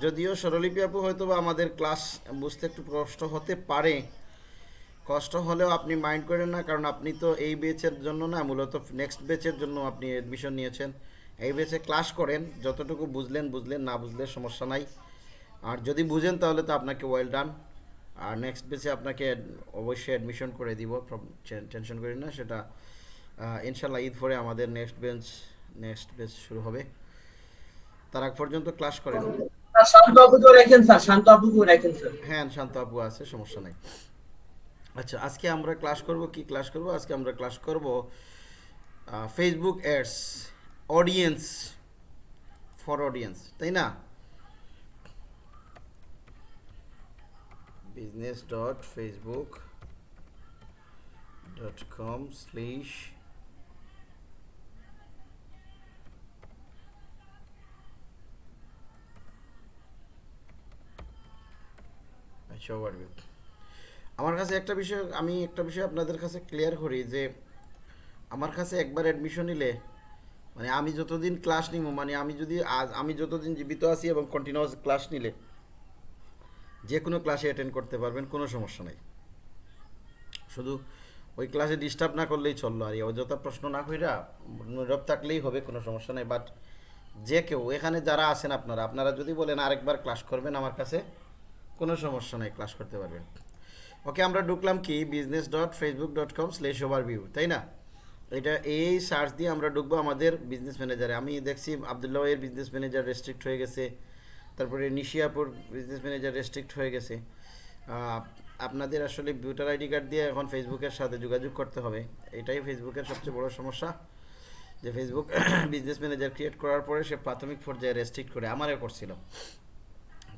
যদিও স্বরলিপি আপু হয়তো বা আমাদের ক্লাস বুঝতে একটু কষ্ট হতে পারে। কষ্ট হলেও আপনি মাইন্ড করেন না, কারণ আপনি তো এই বেচের জন্য না, মূলত নেক্সট বেচের জন্য আপনি অ্যাডমিশন নিয়েছেন। এই বেচে ক্লাস করেন, যতটুকু বুঝলেন বুঝলেন, না বুঝলে সমস্যা নাই। আর যদি বুঝেন তাহলে তো আপনাকে ওয়েল ডান আর নেক্সট বেচে আপনাকে অবশ্যই অ্যাডমিশন করে দিব টেনশন করি না, সেটা ইনশাল্লাহ ঈদ পরে আমাদের নেক্সট বেঞ্চ নেক্সট বেচ শুরু হবে। তার আগ পর্যন্ত ক্লাস করেন। শান্ত আপুকেও রাখেন ফেসবুক আমার কাছে একটা বিষয়, আমি একটা বিষয় আপনাদের কাছে ক্লিয়ার করি যে, আমার কাছে একবার অ্যাডমিশন নিলে মানে আমি যতদিন ক্লাস নিব মানে আমি যদি আজ, আমি যতদিন জীবিত আছি এবং কন্টিনিউয়াস ক্লাস নিলে, যে কোনো ক্লাসে অ্যাটেন্ড করতে পারবেন, কোনো সমস্যা নাই। শুধু ওই ক্লাসে ডিস্টার্ব না করলেই চলল, আর অযথা প্রশ্ন না কইরা নীরব থাকলেই হবে, কোনো সমস্যা নেই। বাট যে কেউ, এখানে যারা আছেন আপনারা আপনারা যদি বলেন আরেকবার ক্লাস করবেন আমার কাছে কোনো সমস্যা নেই ক্লাস করতে পারবেন। ওকে, আমরা ঢুকলাম কি? Business dot Facebook dot com slash overview তাই না? এটা এই সার্চ দিয়ে আমরা ঢুকবো আমাদের বিজনেস ম্যানেজারে আমি দেখছি আবদুল্লাহ এর বিজনেস ম্যানেজার রেস্ট্রিক্ট হয়ে গেছে, তারপরে নিশিয়াপুর বিজনেস ম্যানেজার রেস্ট্রিক্ট হয়ে গেছে। আপনাদের আসলে ভিউটার আইডি কার্ড দিয়ে এখন ফেসবুকের সাথে যোগাযোগ করতে হবে। এটাই ফেসবুকের সবচেয়ে বড় সমস্যা, যে ফেসবুক বিজনেস ম্যানেজার ক্রিয়েট করার পরে সে প্রাথমিক পর্যায়ে রেস্ট্রিক্ট করে, আমারও করছিল।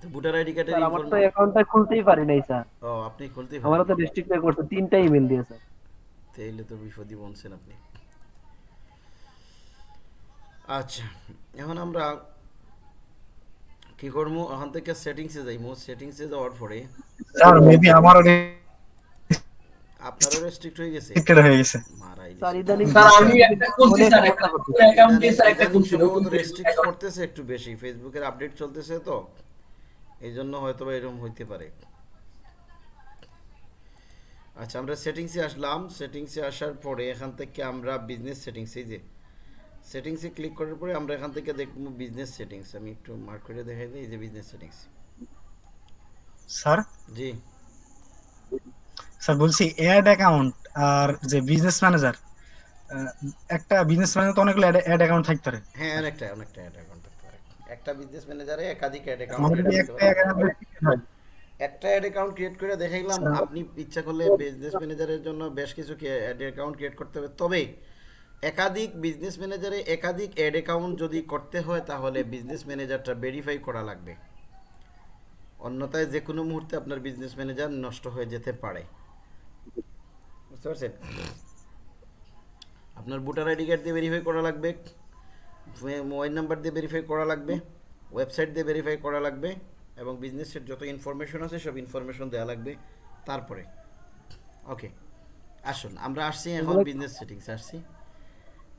তো ভোটার আইডি কার্ডের আমার তো অ্যাকাউন্টটা খুলতেই পারি নাই স্যার। ও আপনি খুলতেই আমারও তো পারেন ডিস্ট্রিক্ট করছে তিনটা ইমেল দিয়ে স্যার। তাইলে তো বিপদই বলছেন আপনি। আচ্ছা এখন আমরা কি করব? ওখান থেকে সেটিংসে যাইমু সেটিংসে যাওয়ার পরে স্যার মেবি আমারও আপনারও রেস্ট্রিক্ট হয়ে গেছে? হয়ে গেছে। মারাই স্যার ইদানিং স্যার আমি একটা খুলছি স্যার একটা অ্যাকাউন্ট স্যার একটা খুলছি রেস্ট্রিক্ট করতেছে একটু বেশি ফেসবুকের আপডেট চলতেছে তো। এই জন্য হয়তো বা এরকম হইতে পারে। আচ্ছা আমরা সেটিংসে আসলাম। সেটিংসে আসার পরে এখান থেকে আমরা বিজনেস সেটিংসে যে সেটিংসে ক্লিক করার পরে আমরা এখান থেকে দেখব বিজনেস সেটিংস আমি একটু মার্ক করে দেখাই দিই এই যে বিজনেস সেটিংস স্যার? জি। স্যার বলছি অ্যাড অ্যাকাউন্ট আর যে বিজনেস ম্যানেজার একটা বিজনেস ম্যানেজার তো অনেকগুলো অ্যাড অ্যাকাউন্ট থাকতে পারে। হ্যাঁ অনেকটা অনেকটা অ্যাড অ্যাকাউন্ট একটা বিজনেস ম্যানেজারে একাধিক অ্যাড অ্যাকাউন্ট একটা একটা অ্যাড অ্যাকাউন্ট ক্রিয়েট করে দেখাইলাম আপনি ইচ্ছা করলে বিজনেস ম্যানেজারের জন্য বেশ কিছু অ্যাড অ্যাকাউন্ট ক্রিয়েট করতে হবে। তবে একাধিক বিজনেস ম্যানেজারে একাধিক অ্যাড অ্যাকাউন্ট যদি করতে হয় তাহলে বিজনেস ম্যানেজারটা ভেরিফাই করা লাগবে। অন্যথায় যে কোনো মুহূর্তে আপনার বিজনেস ম্যানেজার নষ্ট হয়ে যেতে পারে। বুঝতে পারছেন? আপনার ভোটার আইডি কার্ড দিয়ে ভেরিফাই করা লাগবে। মোবাইল নাম্বার দিয়ে ভেরিফাই করা লাগবে ওয়েবসাইট দিয়ে ভেরিফাই করা লাগবে এবং বিজনেসের যত ইনফরমেশন আছে সব ইনফরমেশন দেওয়া লাগবে তারপরে। ওকে আসুন আমরা আসছি এখন বিজনেস সেটিংস আসছি।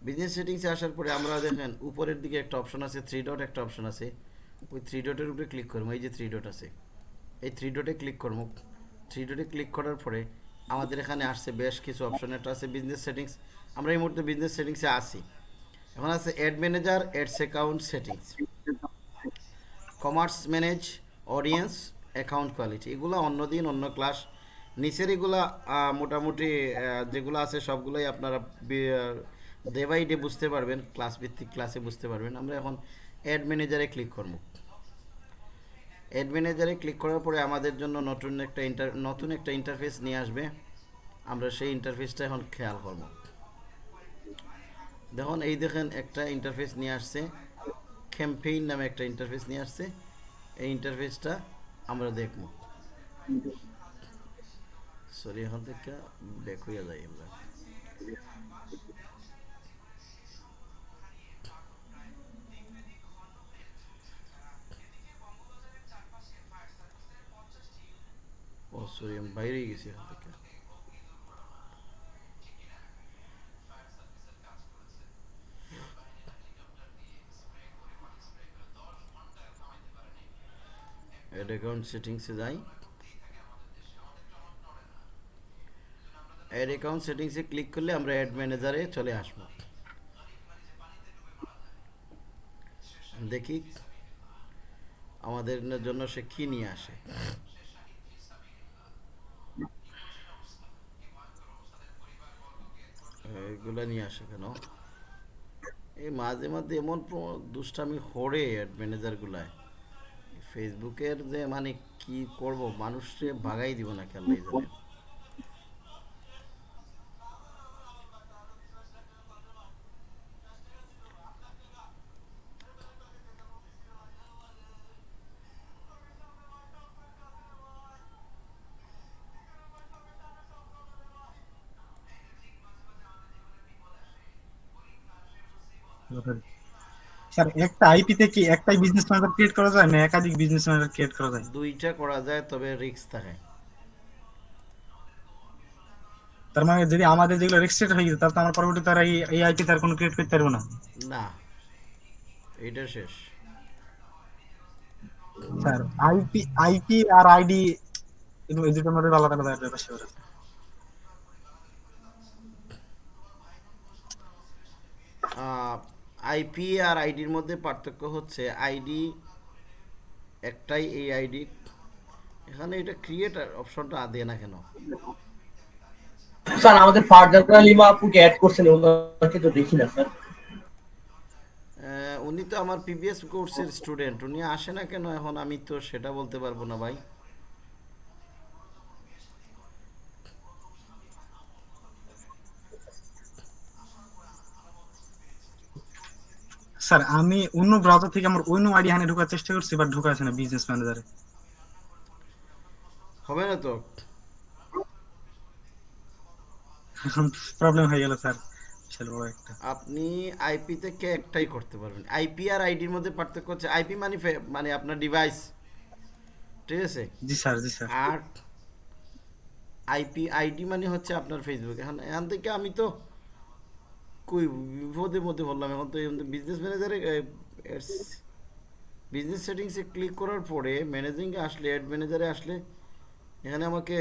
বিজনেস সেটিংসে আসার পরে আমরা দেখেন উপরের দিকে একটা অপশন আছে থ্রি ডট একটা অপশন আছে। ওই থ্রি ডটের উপরে ক্লিক করব এই যে থ্রি ডট আছে। এই থ্রি ডটে ক্লিক করব। থ্রি ডটে ক্লিক করার পরে আমাদের এখানে আসছে বেশ কিছু অপশন একটা আছে বিজনেস সেটিংস আমরা এই মুহূর্তে বিজনেস সেটিংসে আছি। এখন আছে ad manager ads account settings commerce manage audience account quality এগুলো অন্য দিন অন্য ক্লাস নিচের এগুলা মোটামুটি যেগুলো আছে সবগুলোই আপনারা ডে বাই ডে বুঝতে পারবেন। ক্লাস ভিত্তিক ক্লাসে বুঝতে পারবেন। আমরা এখন অ্যাড ম্যানেজারে ক্লিক করব। অ্যাড ম্যানেজারে ক্লিক করার পরে আমাদের জন্য নতুন একটা ইন্টার নতুন একটা ইন্টারফেস নিয়ে আসবে। আমরা সেই ইন্টারফেসটা এখন খেয়াল করব। দেখুন, এই দেখেন একটা ইন্টারফেস নিয়ে আসছে। ক্যাম্পেইন নামে একটা ইন্টারফেস নিয়ে আসছে। এই ইন্টারফেসটা আমরা দেখব। সরি এখন থেকে ব্যাক যাই আমরা। ও সরি আমি বাইরেই গেছি থেকে অ্যাড অ্যাকাউন্ট সেটিংসে যাই। অ্যাড অ্যাকাউন্ট সেটিংসে ক্লিক করলে আমরা অ্যাড ম্যানেজারে চলে আসব। দেখি আমাদের জন্য সে কি নিয়ে আসে। এগুলা নিয়ে আসে কেন? এই মাঝে মাঝে এমন দুষ্টামি হরে অ্যাড ম্যানেজারগুলায় ফেসবুকের যে মানে কি করব? মানুষকে ভাগাই দিব না খেয়াল জানে স্যার একটা আইপি থেকে একটাই বিজনেস ম্যানেজার ক্রিয়েট করা যায় না একাধিক বিজনেস ম্যানেজার ক্রিয়েট করা যায়? দুইটা করা যায় তবে রিস্ক থাকে। তার মানে যদি আমাদের যেগুলো রেজিস্ট্রেট হয়ে গেছে তাহলে তো আমার পরবর্তীতে আর এই- আইপি তার কোনো ক্রিয়েট করতে পারব না? না। এটা শেষ। স্যার আইপি আইপি আর আইডি এই দুটোর মধ্যে আলাদা আলাদা ব্যাপার স্যাপার আছে। আইপি আর আইডির মধ্যে পার্থক্য হচ্ছে আইডি একটাই এই আইডি এখানে এটা ক্রিয়েটার অপশনটা দেয় না কেন? স্যার আমাদের ফারজানা লিমা আপুকে অ্যাড করছেন ওনাকে তো দেখি না স্যার। উনি তো আমার পিবিএস কোর্সের স্টুডেন্ট উনি আসে না কেন এখন? আমি তো সেটা বলতে পারব না ভাই। স্যার আমি অন্য ব্রাউজার থেকে আমার অন্য আইডি হানে ঢোকার চেষ্টা করছি বাট ঢোকা আছে না বিজনেস ম্যানেজারে হবে না তো? প্রবলেম হয়ে গেল স্যার। আপনি আইপি থেকে একটাই করতে পারবেন? আইপি আর আইডির মধ্যে পার্থক্য হচ্ছে আইপি মানে মানে আপনার ডিভাইস ঠিক আছে? জি স্যার জি স্যার। আর আইপি আইডি মানে হচ্ছে আপনার ফেসবুক এখন এখান থেকে আমি তো কই বিপদে মধ্যে বললাম এখন তো বিজনেস ম্যানেজারে বিজনেস সেটিংসে ক্লিক করার পরে ম্যানেজিংয়ে আসলে অ্যাড ম্যানেজারে আসলে, এখানে আমাকে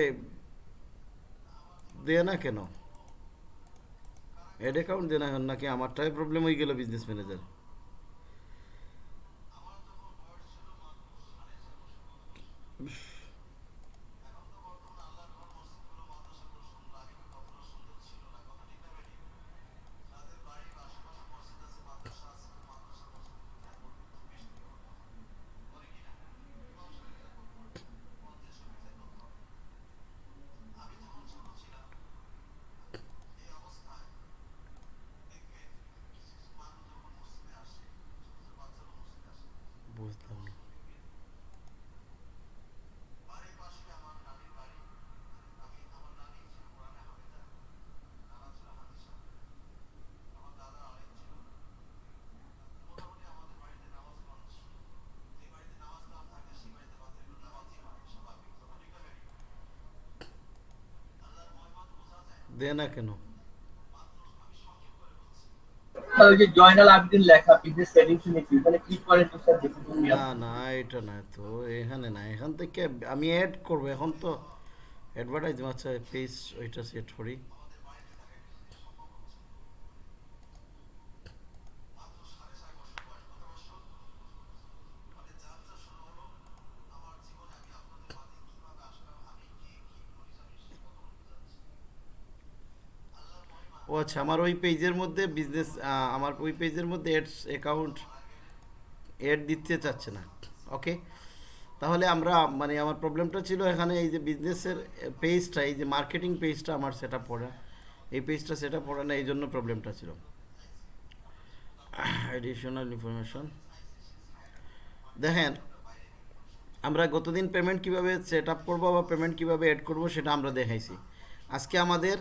দেয় না কেন? অ্যাড অ্যাকাউন্ট দেয় না কেন নাকি আমারটাই প্রবলেম হয়ে গেল বিজনেস ম্যানেজার বুঝলাম না দেয় না কেন? জয়নাল আবেদিন লেখা বিজনেস সেটিংস নিয়ে ক্লিক করেন তো স্যার দেখুন না না এটা না তো এখানে না এখান থেকে আমি অ্যাড করব এখন তো অ্যাডভার্টাইজ আচ্ছা পেজ ওইটা সেট করি। ও আচ্ছা আমার ওই পেজের মধ্যে বিজনেস আমার ওই পেজের মধ্যে অ্যাডস অ্যাকাউন্ট অ্যাড দিতে চাচ্ছে না ওকে তাহলে আমরা মানে আমার প্রবলেমটা ছিল এখানে এই যে বিজনেসের পেজটা এই যে মার্কেটিং পেজটা আমার সেট আপ করা। এই পেজটা সেট আপ করা না, এই জন্য প্রবলেমটা ছিল। অ্যাডিশনাল ইনফরমেশন দেখেন, আমরা গতদিন পেমেন্ট কীভাবে সেট আপ করব বা পেমেন্ট কীভাবে অ্যাড করব সেটা আমরা দেখাইছি। আজকে আমাদের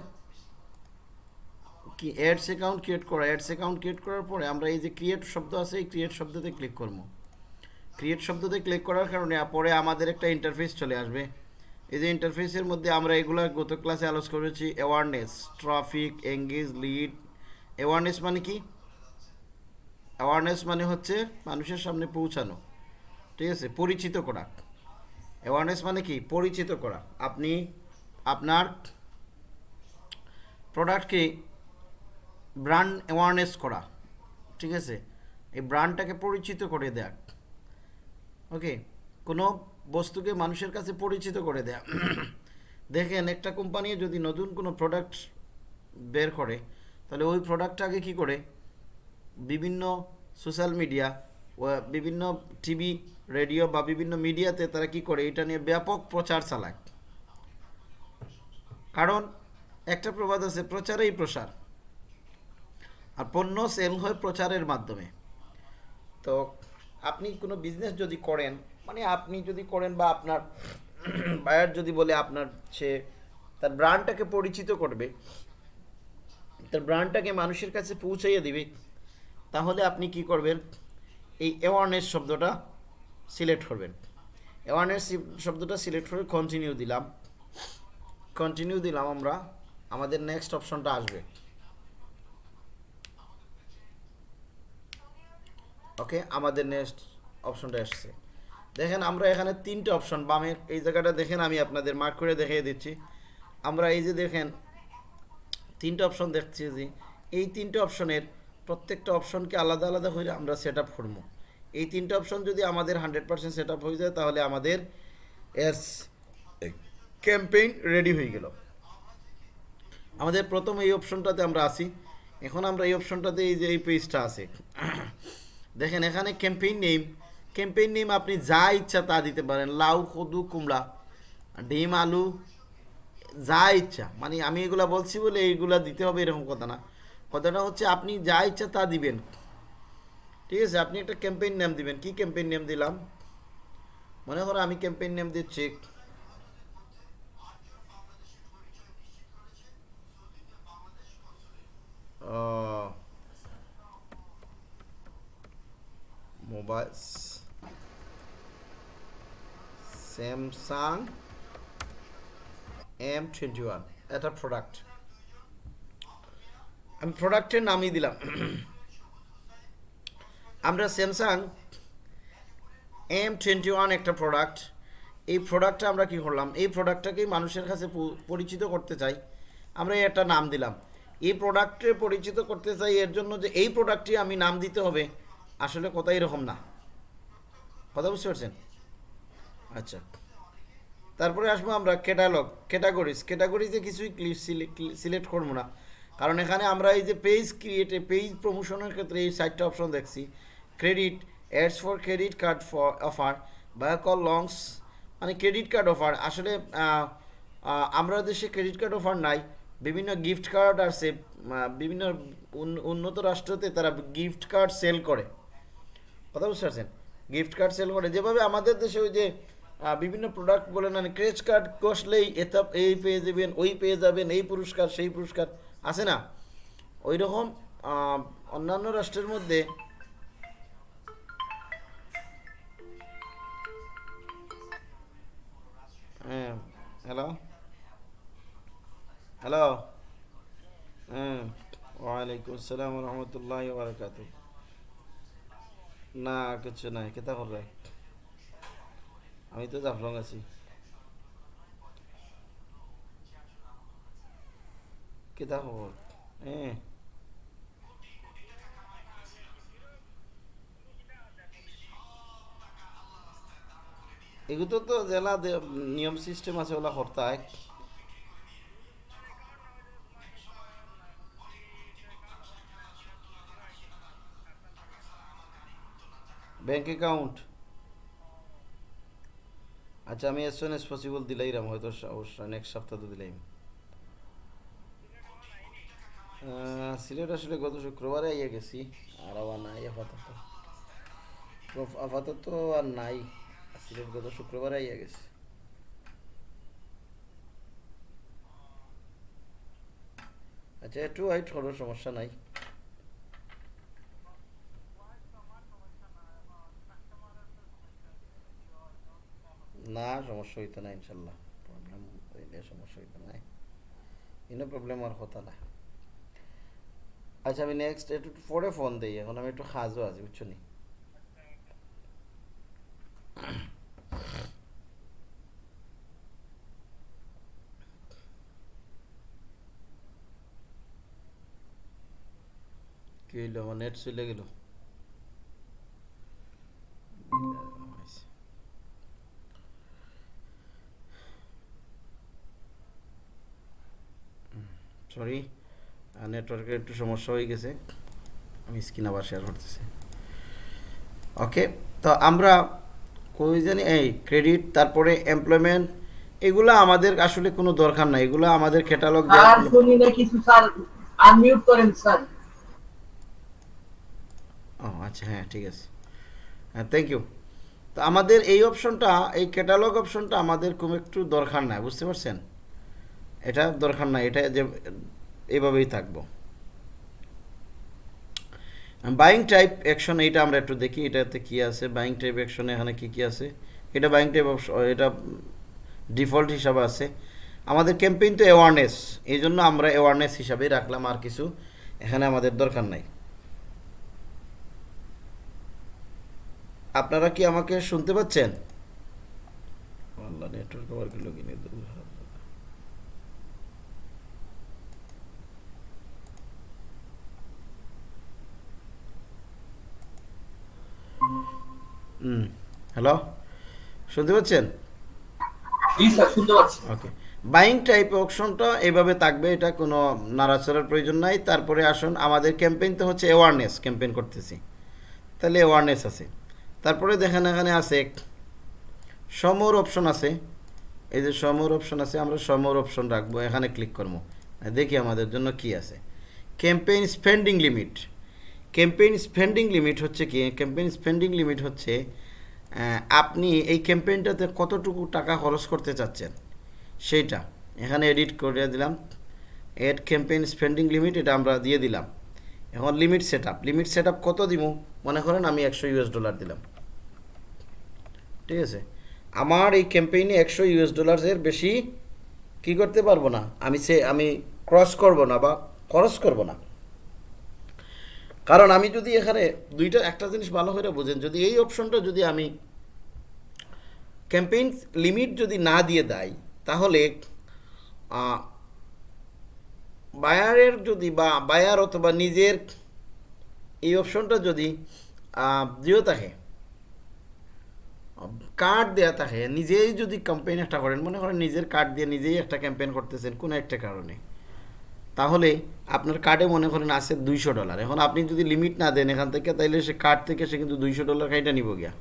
কি অ্যাডস অ্যাকাউন্ট ক্রিয়েট করা অ্যাডস অ্যাকাউন্ট ক্রিয়েট করার পরে আমরা এই যে ক্রিয়েট শব্দ আছে, এই ক্রিয়েট শব্দতে ক্লিক করব। ক্রিয়েট শব্দতে ক্লিক করার কারণে পরে আমাদের একটা ইন্টারফেস চলে আসবে। এই যে ইন্টারফেসের মধ্যে আমরা এগুলো গত ক্লাসে আলোচনা করেছি awareness traffic engage lead awareness মানে কি? অ্যাওয়ারনেস মানে হচ্ছে মানুষের সামনে পৌঁছানো। ঠিক আছে? পরিচিত করা। অ্যাওয়ারনেস মানে কি? পরিচিত করা। আপনি আপনার প্রোডাক্টকে ব্র্যান্ড অ্যাওয়ারনেস করা, ঠিক আছে? এই ব্র্যান্ডটাকে পরিচিত করে দেয়া। ওকে? কোনো বস্তুকে মানুষের কাছে পরিচিত করে দেয়া। দেখেন, একটা কোম্পানি যদি নতুন কোনো প্রোডাক্ট বের করে, তাহলে ওই প্রোডাক্টটাকে কি করে? বিভিন্ন সোশ্যাল মিডিয়া বিভিন্ন টিভি রেডিও বা বিভিন্ন মিডিয়াতে তারা কি করে? এটা নিয়ে ব্যাপক প্রচার চালায়। কারণ একটা প্রবাদ আছে, প্রচারেই প্রসার। আর পণ্য সেল হয় প্রচারের মাধ্যমে। তো আপনি কোনো বিজনেস যদি করেন মানে আপনি যদি করেন বা আপনার বায়ার যদি বলে আপনার সে তার ব্র্যান্ডটাকে পরিচিত করবে, তার ব্র্যান্ডটাকে মানুষের কাছে পৌঁছাইয়ে দিবে, তাহলে আপনি কি করবেন? এই অ্যাওয়ারনেস শব্দটা সিলেক্ট করবেন। অ্যাওয়ারনেস শব্দটা সিলেক্ট করে কন্টিনিউ দিলাম। কন্টিনিউ দিলাম আমরা, আমাদের নেক্সট অপশনটা আসবে। ওকে আমাদের নেক্সট অপশনটা এসছে। দেখেন, আমরা এখানে তিনটে অপশন বামে এই জায়গাটা দেখেন, আমি আপনাদের মার্ক করে দেখিয়ে দিচ্ছি। আমরা এই যে দেখেন, তিনটে অপশন দেখছি যে, এই তিনটে অপশনের প্রত্যেকটা অপশনকে আলাদা আলাদা হয়ে আমরা সেট আপ করব। এই তিনটে অপশন যদি আমাদের হান্ড্রেড পার্সেন্ট সেট আপ হয়ে যায়, তাহলে আমাদের এর ক্যাম্পেইন রেডি হয়ে গেল। আমাদের প্রথম এই অপশনটাতে আমরা আসি এখন আমরা এই অপশনটাতে এই যে, এই পেজটা আছে। দেখেন এখানে ক্যাম্পেইন নেম ক্যাম্পেইন নেম আপনি যা ইচ্ছা তা দিতে পারেন। লাউ কদু কুমড়া ডিম আলু যা ইচ্ছা। মানে আমি এগুলা বলছি বলে এইগুলা দিতে হবে এরকম কথা না। কথাটা হচ্ছে আপনি যা ইচ্ছা তা দিবেন। ঠিক আছে আপনি একটা ক্যাম্পেইন নেম দিবেন। কি ক্যাম্পেইন নেম দিলাম? মনে করো আমি ক্যাম্পেইন নেম দিচ্ছি আহ, এম টোয়েন্টি ওয়ান, এটা প্রোডাক্ট আমি প্রোডাক্টের নামই দিলাম। আমরা স্যামসাং এম টোয়েন্টি ওয়ান একটা প্রোডাক্ট এই প্রোডাক্টটা আমরা কি করলাম? এই প্রোডাক্টটাকেই মানুষের কাছে পরিচিত করতে চাই। আমরা একটা নাম দিলাম। এই প্রোডাক্টে পরিচিত করতে চাই এর জন্য যে এই প্রোডাক্টটি আমি নাম দিতে হবে। আসলে কথা এরকম না। কথা বুঝতে পারছেন? আচ্ছা। তারপরে আসব আমরা ক্যাটালগ ক্যাটাগরিজ ক্যাটাগরিজে কিছুই সিলেক্ট করব না। কারণ এখানে আমরা এই যে পেজ ক্রিয়েটে পেজ প্রমোশনের ক্ষেত্রে এই সাইটটা অপশন দেখছি। Credit ads for credit card for offer বা কল লংস মানে ক্রেডিট কার্ড অফার আসলে আমরা দেশে ক্রেডিট কার্ড অফার নাই। বিভিন্ন গিফট কার্ড আছে। বিভিন্ন উন্নত রাষ্ট্রতে তারা গিফট কার্ড সেল করে। কথা বুঝতে পারছেন? গিফট কার্ড সেল করে। যেভাবে আমাদের দেশে ওই যে বিভিন্ন প্রোডাক্ট বলে না ক্রেজ কার্ড কষলেই এটা এই পেয়ে যাবেন, ওই পেয়ে যাবেন, এই পুরস্কার, সেই পুরস্কার, আছে না? ওই রকম অন্যান্য রাষ্ট্রের মধ্যে হ্যাঁ হ্যালো হ্যালো হ্যাঁ ওয়ালাইকুম আসসালাম রহমতুল্লাহ বারকাত না, কিছু নাই কেতা করবে? আমি তো জাফলং আছি। কেতা খবর? হ্যাঁ এগুলো তো জেলা নিয়ম সিস্টেম আছে ওলা হরতায় ব্যাংক অ্যাকাউন্ট আচ্ছা আমি এস এস পসিবল দিলাইরাম হয়তো অবশ্যই নেক্সট সপ্তাহ তো দিলাইম আহ, সিলেট আসলে গত শুক্রবারে আইয়া গেছি আর আবার নাই আপাতত। আপাতত আর নাই সিলেট গত শুক্রবারে আইয়া গেছি। আচ্ছা একটু ওয়াইট সমস্যা নাই। না, সমস্যা হইতো না ইনশাল্লাহ। প্রবলেম হইলে সমস্যা হইতো না ইনো প্রবলেম আর হতো না। আচ্ছা আমি নেক্সট একটু পরে ফোন দিই। এখন আমি একটু হাজও আছি, বুঝছ নি? কি হইল? আমার নেট চলে গেল। সরি নেটওয়ার্কের একটু সমস্যা হয়ে গেছে। আমি স্ক্রিন আবার শেয়ার করতেছি। ওকে তো আমরা কই জানি এই ক্রেডিট তারপরে এমপ্লয়মেন্ট এগুলো আমাদের আসলে কোনো দরকার নাই। এগুলো আমাদের ক্যাটালগ স্যার শুনি না কিছু স্যার। আনমিউট করেন স্যার। ও আচ্ছা হ্যাঁ ঠিক আছে। হ্যাঁ থ্যাংক ইউ তো আমাদের এই অপশনটা এই ক্যাটালগ অপশনটা আমাদের খুব একটু দরকার নাই বুঝতে পারছেন? এটা দরকার নাই, এটা যে এইভাবেই থাকব। বাইং টাইপ অ্যাকশন এইটা আমরা একটু দেখি, এটাতে কি আছে বাইং টাইপ অ্যাকশনে এখানে কি কি আছে? এটা বাইং টাইপ এটা ডিফল্ট হিসাবে আছে। আমাদের ক্যাম্পেইন তো অ্যাওয়ারনেস এই জন্য আমরা অ্যাওয়ারনেস হিসাবেই রাখলাম আর কিছু এখানে আমাদের দরকার নাই। আপনারা কি আমাকে শুনতে পাচ্ছেন? নেটওয়ার্ক আবার কি লগইন হুম হ্যালো শুনতে পাচ্ছেন? শুনতে পাচ্ছি। ওকে বাইং টাইপ অপশনটা এইভাবে থাকবে এটা কোনো নাড়াচাড়ার প্রয়োজন নাই। তারপরে আসুন আমাদের ক্যাম্পেইন তো হচ্ছে অ্যাওয়ারনেস ক্যাম্পেইন করতেছি। তাহলে অ্যাওয়ারনেস আছে। তারপরে দেখেন এখানে আছে সমর অপশন আছে। এই যে সমর অপশন আছে আমরা সমর অপশন রাখব। এখানে ক্লিক করব। দেখি আমাদের জন্য কি আছে। Campaign spending limit campaign spending limit হচ্ছে কি? ক্যাম্পেইন স্পেন্ডিং লিমিট হচ্ছে আপনি এই ক্যাম্পেইনটাতে কতটুকু টাকা খরচ করতে চাচ্ছেন? সেইটা। এখানে এডিট করে দিলাম। এড ক্যাম্পেইন স্পেন্ডিং লিমিট এটা আমরা দিয়ে দিলাম। এখন limit set up limit set up কত দিব মনে করেন আমি একশো ইউএস ডলার দিলাম। ঠিক আছে? আমার এই ক্যাম্পেইনে একশো ইউএস ডলারের বেশি কি করতে পারব না? আমি সে, আমি ক্রস করব না বা খরচ করব না। কারণ আমি যদি এখানে দুইটা, একটা জিনিস ভালো করে বোঝেন, যদি এই অপশনটা যদি আমি ক্যাম্পেইন লিমিট যদি না দিয়ে দেয়, তাহলে বায়ারের যদি বা বায়ার অথবা নিজের এই অপশনটা যদি দিয়েও থাকে কার্ড দেওয়া থাকে, নিজেই যদি ক্যাম্পেইন একটা করেন, মনে করেন নিজের কার্ড দিয়ে নিজেই একটা ক্যাম্পেইন করতেছেন কোনো একটা কারণে, তাহলে আপনার কার্ডে মনে করেন আছে দুইশো ডলার এখন আপনি যদি লিমিট না দেন এখান থেকে তাহলে সে কার্ড থেকে সে কিন্তু দুইশো ডলার খাইটা নিব গিয়া।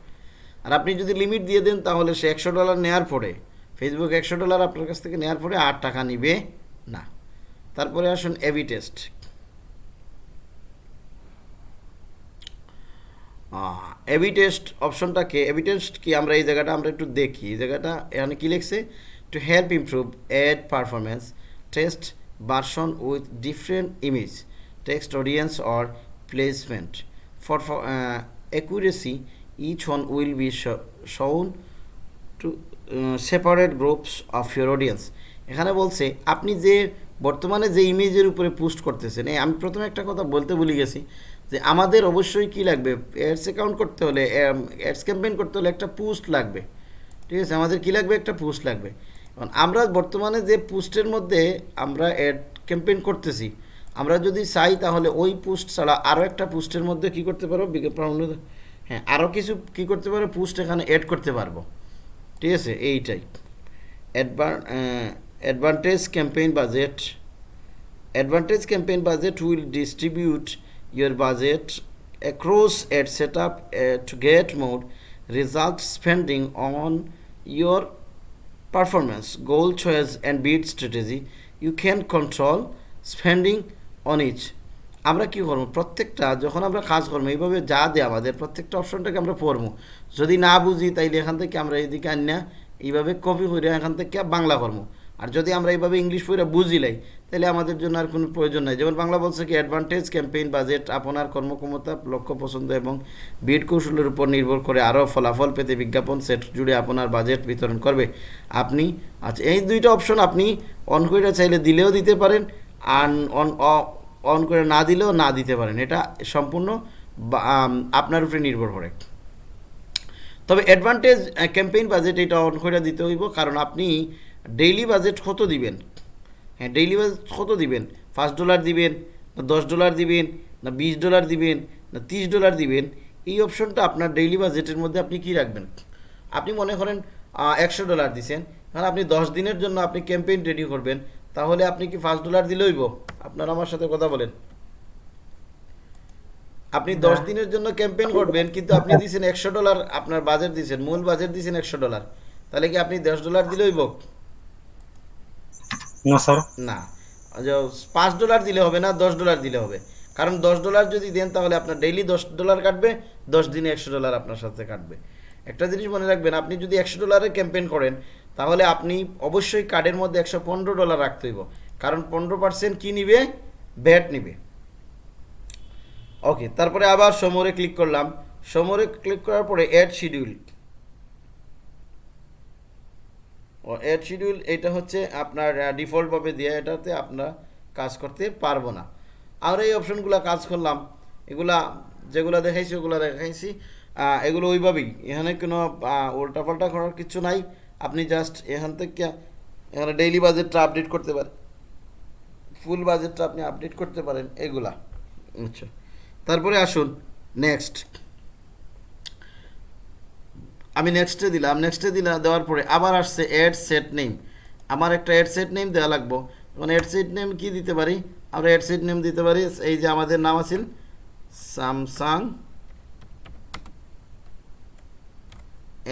আর আপনি যদি লিমিট দিয়ে দেন, তাহলে সে একশো ডলার নেওয়ার পরে ফেসবুক একশো ডলার আপনার কাছ থেকে নেওয়ার পরে আট টাকা নিবে না। তারপরে আসুন এবি টেস্ট এবি টেস্ট অপশনটাকে এবি টেস্ট কি? আমরা এই জায়গাটা আমরা একটু দেখি। এই জায়গাটা এখানে কি লিখছে? To help improve ad performance test version with different image text audience or placement for accuracy each one will be sho- shown to uh, separate groups of your audience. এখানে বলছে আপনি যে বর্তমানে যে ইমেজের উপরে পোস্ট করতেছেন এই আমি প্রথমে একটা কথা বলতে ভুলে গেছি যে আমাদের অবশ্যই কি লাগবে? অ্যাডস অ্যাকাউন্ট করতে হলে অ্যাডস ক্যাম্পেইন করতে হলে একটা পোস্ট লাগবে। ঠিক আছে? আমাদের কি লাগবে? একটা পোস্ট লাগবে। আমরা বর্তমানে যে পোস্টের মধ্যে আমরা অ্যাড ক্যাম্পেইন করতেছি আমরা যদি চাই তাহলে ওই পোস্ট ছাড়া আরও একটা পোস্টের মধ্যে কি করতে পারব? বিজ্ঞাপন হ্যাঁ আরও কিছু কি করতে পারব? পোস্ট এখানে অ্যাড করতে পারব। ঠিক আছে? এইটাই। অ্যাডভান advantage campaign budget advantage campaign budget will distribute your budget across ad setup uh, to get more result spending on your performance, goal choice, and bid strategy, you can control spending on each. আমরা কি করব? প্রত্যেকটা, যখন আমরা কাজ করব, এইভাবে যা দেয় আমাদের, প্রত্যেকটা অপশনটাকে আমরা পড়ব। যদি না বুঝি, তাইলে এখান থেকে আমরা এদিকে আনিয়া এইভাবে কপি করে এখান থেকে বাংলা করব। আর যদি আমরা এইভাবে ইংলিশ পড়ে বুঝিলাই তাহলে আমাদের জন্য আর কোনো প্রয়োজন নাই। যেমন বাংলা বলছে কি অ্যাডভান্টেজ ক্যাম্পেইন বাজেট আপনার কর্মক্ষমতা, লক্ষ্য, পছন্দ এবং বিড কৌশলের উপর নির্ভর করে আরও ফলাফল পেতে বিজ্ঞাপন সেট জুড়ে আপনার বাজেট বিতরণ করবে। আপনি আচ্ছা এই দুইটা অপশন আপনি অন করে চাইলে দিলেও দিতে পারেন আর অন অন করে না দিলেও না দিতে পারেন। এটা সম্পূর্ণ আপনার উপরে নির্ভর করে। তবে অ্যাডভান্টেজ ক্যাম্পেইন বাজেট এটা অন করে দিতে হইব, কারণ আপনি ডেইলি বাজেট কত দিবেন? হ্যাঁ ডেইলি বাজেট কত দিবেন? পাঁচ ডলার দিবেন না দশ ডলার দিবেন না বিশ ডলার দিবেন না তিরিশ ডলার দিবেন? এই অপশনটা আপনার ডেইলি বাজেটের মধ্যে আপনি কি রাখবেন? আপনি মনে করেন একশো ডলার দিছেন কারণ আপনি দশ দিনের জন্য আপনি ক্যাম্পেইন রেডি করবেন তাহলে আপনি কি পাঁচ ডলার দিলে হইব? আপনারা আমার সাথে কথা বলেন। আপনি দশ দিনের জন্য ক্যাম্পেইন করবেন কিন্তু আপনি দিয়েছেন একশো ডলার আপনার বাজেট দিয়েছেন মূল বাজেট দিয়েছেন একশো ডলার তাহলে কি আপনি দশ ডলার দিলে হইব? না, স্যার। না। পাঁচ ডলার দিলে হবে না, দশ ডলার দিলে হবে। কারণ দশ ডলার যদি দেন, তাহলে আপনার ডেইলি দশ ডলার কাটবে, দশ দিনে একশো ডলার আপনার সাথে কাটবে। একটা জিনিস মনে রাখবেন, আপনি যদি একশো ডলারের ক্যাম্পেইন করেন, তাহলে আপনি অবশ্যই কার্ডের মধ্যে একশো পনেরো ডলার রাখতে হইব। কারণ পনেরো পার্সেন্ট কী নিবে? ব্যাট নিবে। ওকে তারপরে আবার সমরে ক্লিক করলাম। সমরে ক্লিক করার পরে অ্যাড শিডিউল ও শিডিউল এটা হচ্ছে আপনার ডিফল্টভাবে দেওয়া এটাতে আপনারা কাজ করতে পারব না। আর এই অপশনগুলো কাজ করলাম, এগুলা যেগুলো দেখাইছি, ওগুলো দেখাইছি এগুলো ওইভাবেই। এখানে কোনো উল্টাপাল্টা করার কিছু নাই। আপনি জাস্ট এখান থেকে, এখানে ডেইলি বাজেটটা আপডেট করতে পারেন। ফুল বাজেটটা আপনি আপডেট করতে পারেন, এগুলা। আচ্ছা। তারপরে আসুন নেক্সট আমি নেক্সটে দিলাম নেক্সটে দিলাম দেওয়ার পরে আবার আসছে অ্যাড সেট নেম আমার একটা অ্যাড সেট নেম দেওয়া লাগবো। এখন অ্যাড সেট নেম কি দিতে পারি? আমরা অ্যাড সেট নেম দিতে পারি, এই যে আমাদের নাম আছে স্যামসাং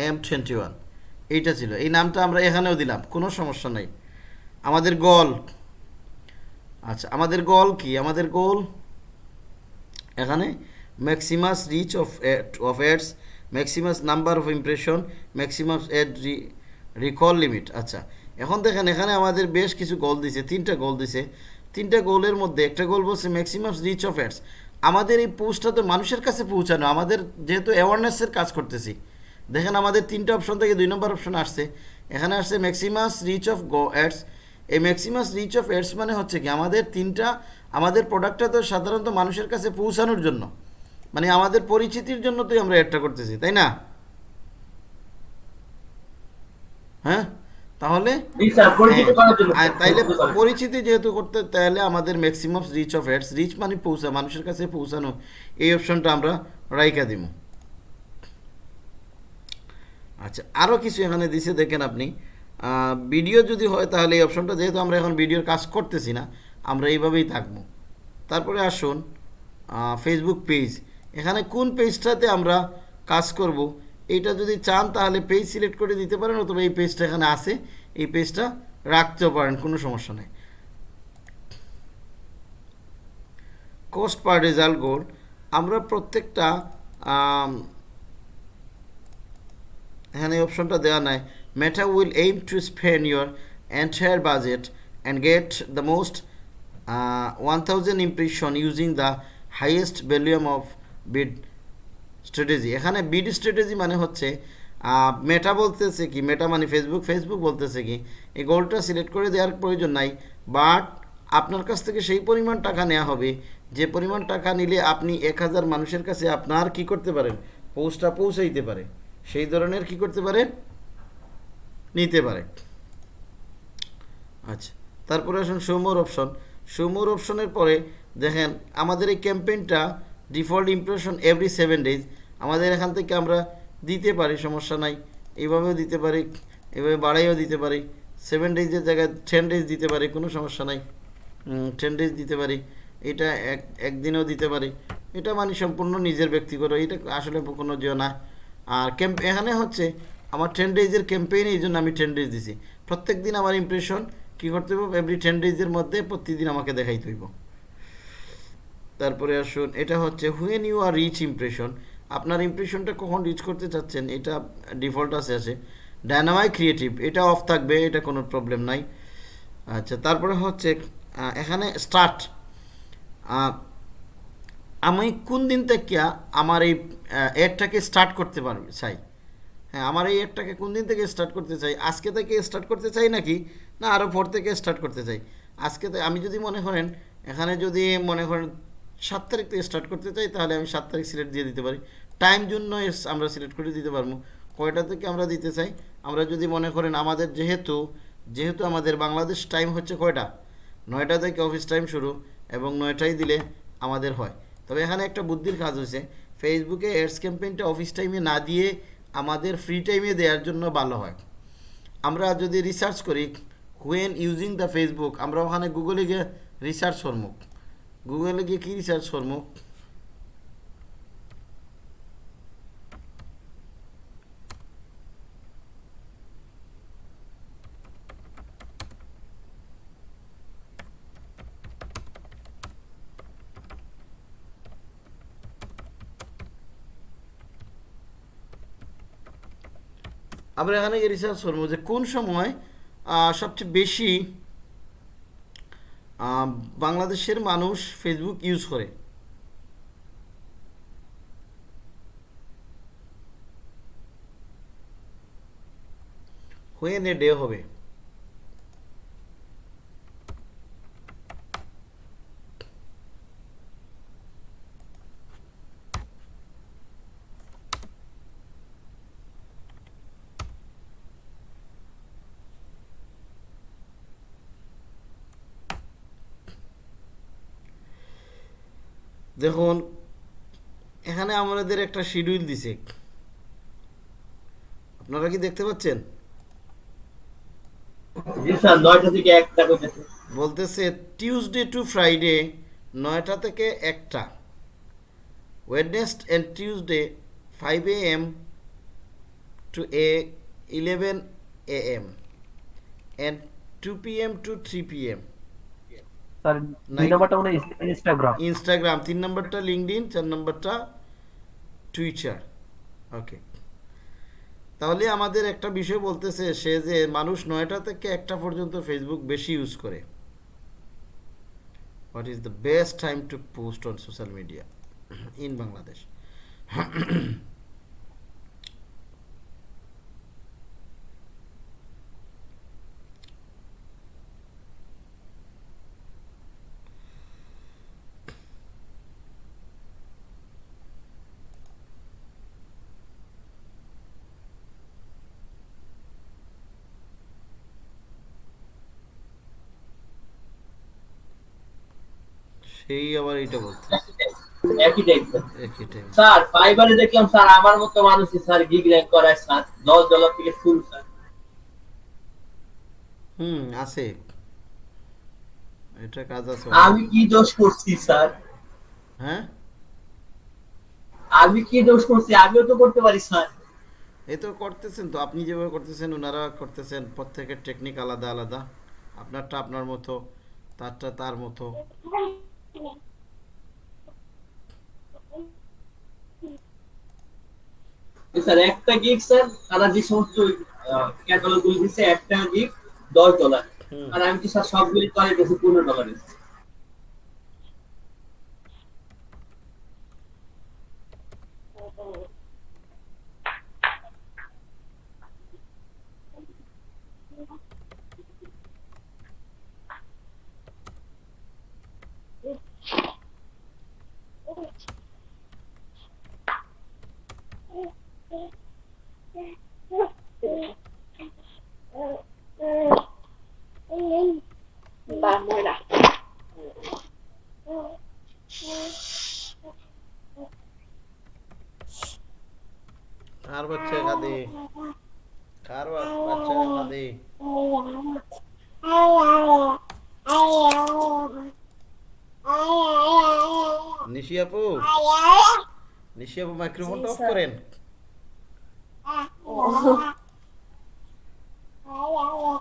এম টোয়েন্টি ওয়ান এইটা ছিল, এই নামটা আমরা এখানেও দিলাম, কোনো সমস্যা নাই। আমাদের গোল আচ্ছা আমাদের গোল কি? আমাদের গোল এখানে maximum reach of of ads maximum number of impression maximum ad recall limit আচ্ছা। এখন দেখেন, এখানে আমাদের বেশ কিছু গোল দিছে, তিনটা গোল দিছে। তিনটা গোলের মধ্যে একটা গোল বলছে ম্যাক্সিমাম রিচ অফ অ্যাডস আমাদের এই পোস্টটা তো মানুষের কাছে পৌঁছানো, আমাদের যেহেতু অ্যাওয়ারনেসের কাজ করতেছি। দেখেন, আমাদের তিনটা অপশন থেকে দুই নম্বর অপশন আসছে। এখানে আসছে maximum reach of go ads এই ম্যাক্সিমাস রিচ অফ অ্যাডস মানে হচ্ছে কি, আমাদের তিনটা, আমাদের প্রোডাক্টটা তো সাধারণত মানুষের কাছে পৌঁছানোর জন্য। মানে আমাদের পরিচিতির জন্য তো আমরা অ্যাডটা করতেছি তাই না? হ্যাঁ? তাহলে হ্যাঁ, তাইলে। পরিচিতি যেহেতু করতে তাহলে আমাদের maximum reach of ads reach মানে পৌঁছা মানুষের কাছে পৌঁছানো এই অপশনটা আমরা রাইকা দিব আচ্ছা আরও কিছু এখানে দিছে দেখেন আপনি। ভিডিও যদি হয় তাহলে এই অপশনটা যেহেতু আমরা এখন ভিডিওর কাজ করতেছি না আমরা এইভাবেই থাকব। তারপরে আসুন ফেসবুক পেজ এখানে কোন পেজটাতে আমরা কাজ করব, এইটা যদি চান তাহলে পেজ সিলেক্ট করে দিতে পারেন অথবা এই পেজটা এখানে আছে, এই পেজটা রাখতেও পারেন, কোনো সমস্যা নেই। কোস্ট পার রেজাল্ট গোল আমরা প্রত্যেকটা এখানে অপশনটা দেওয়া নাই। Meta will aim to spend your entire budget and get the most one thousand impression using the highest volume of bid strategy এখানে বিড স্ট্র্যাটেজি মানে হচ্ছে মেটা বলতেছে কি মেটা মানে ফেসবুক ফেসবুক বলতেছে কি, এই গোলটা সিলেক্ট করে দেওয়ার প্রয়োজন নাই বাট আপনার কাছ থেকে সেই পরিমাণ টাকা নেওয়া হবে, যে পরিমাণ টাকা নিলে আপনি এক হাজার মানুষের কাছে আপনার কি করতে পারেন? পোস্টটা পৌঁছাইতে পারে। সেই ধরনের কি করতে পারে? নিতে পারে। আচ্ছা তারপরে আসুন সৌমোর অপশন সৌমোর অপশনের পরে দেখেন, আমাদের এই ক্যাম্পেইনটা default impression every seven days আমাদের এখান থেকে আমরা দিতে পারি, সমস্যা নাই। এইভাবেও দিতে পারি, এভাবে বাড়াইও দিতে পারি। সেভেন ডেজের জায়গায় টেন ডেজ দিতে পারি, কোনো সমস্যা নাই। টেন ডেজ দিতে পারি। এটা এক, একদিনেও দিতে পারি। এটা মানে সম্পূর্ণ নিজের ব্যক্তিগত, এটা আসলে কোনো যে না। আর ক্যাম্প এখানে হচ্ছে আমার টেন ডেজের ক্যাম্পেইন এই জন্য আমি টেন ডেজ দিছি। প্রত্যেক দিন আমার ইমপ্রেশন কী করতে হবে এভরি টেন ডেজের মধ্যে প্রতিদিন আমাকে দেখাইতে হইব। তারপরে আসুন, এটা হচ্ছে when you are reach impression আপনার ইমপ্রেশনটা কখন রিচ করতে চাচ্ছেন, এটা ডিফল্ট আছে আছে। ডায়নামাইক ক্রিয়েটিভ এটা অফ থাকবে, এটা কোনো প্রবলেম নাই। আচ্ছা তারপরে হচ্ছে এখানে স্টার্ট আমি কোন দিন থেকে আমার এই অ্যাডটাকে স্টার্ট করতে পারবে চাই? হ্যাঁ আমার এই অ্যাডটাকে কোন দিন থেকে স্টার্ট করতে চাই? আজকে থেকে স্টার্ট করতে চাই নাকি? না আরও পর থেকে স্টার্ট করতে চাই। আজকে আমি যদি মনে করেন, এখানে যদি মনে করেন সাত তারিখ থেকে স্টার্ট করতে চাই, তাহলে আমি সাত তারিখ সিলেক্ট দিয়ে দিতে পারি। টাইম জন্য আমরা সিলেক্ট করে দিতে পারব। কয়টা থেকে আমরা দিতে চাই? আমরা যদি মনে করেন আমাদের যেহেতু যেহেতু আমাদের বাংলাদেশ টাইম হচ্ছে কয়টা? নয়টা থেকে অফিস টাইম শুরু এবং নয়টাই দিলে আমাদের হয়। তবে এখানে একটা বুদ্ধির কাজ হয়েছে। ফেসবুকে অ্যাডস ক্যাম্পেইনটা অফিস টাইমে না দিয়ে আমাদের ফ্রি টাইমে দেওয়ার জন্য ভালো হয়। আমরা যদি রিসার্চ করি হোয়েন ইউজিং দ্য ফেসবুক আমরা ওখানে গুগলে গিয়ে রিসার্চ করব। গুগলে গিয়ে কী রিসার্চ করব? আমরা এখানে রিসার্চ করব যে কোন সময় সবচেয়ে বেশি বাংলাদেশের মানুষ ফেসবুক ইউজ করে। হয়ে নে ডে হবে। দেখুন এখানে আমাদের একটা শিডিউল দিছে। আপনারা কি দেখতে পাচ্ছেন? বলতেছে টিউসডে টু ফ্রাইডে নয়টা থেকে একটা। Wednesday and Tuesday five A M to A eleven A M and two P M to three P M sir দুই নাম্বারটা মনে ইনস্টাগ্রাম ইনস্টাগ্রাম তিন নম্বরটা লিঙ্কডিন চার নম্বরটা টুইটার ওকে তাহলে আমাদের একটা বিষয় বলতেছে সে যে মানুষ নয়টা থেকে একটা পর্যন্ত ফেসবুক বেশি ইউজ করে। What is the best time to post on social media in Bangladesh সেই আবার এটা বলতে। একই টাইপ একই টাইম স্যার ফাইবারে দেখলাম স্যার আমার মতো মানুষই স্যার গিগ র্যাঙ্ক করায় স্যার। দশ ডলার থেকে শুরু স্যার। হুম আছে। এটা কাজ আছে আমি কি দোষ করছি স্যার? হ্যাঁ? আমি কি দোষ করছি? আমিও তো করতে পারি স্যার। এই তো করতেছেন তো আপনি যেভাবে করতেছেন ওনারা করতেছেন প্রত্যেকের টেকনিক আলাদা আলাদা। আপনারটা আপনার মতো তারটা তার মতো। স্যার একটা গিগ স্যার তারা যে সমস্ত ক্যাটালগগুলো দিচ্ছে একটা গিগ দশ ডলার আর আমি কি স্যার সবগুলি করে গেছি পনেরো ডলারে Vamos lá. কার বাচ্চা কাঁদে? কার বাচ্চা কাঁদে? নিশি আপু? নিশি আপু মাইক্রোফোনটা অফ করেন।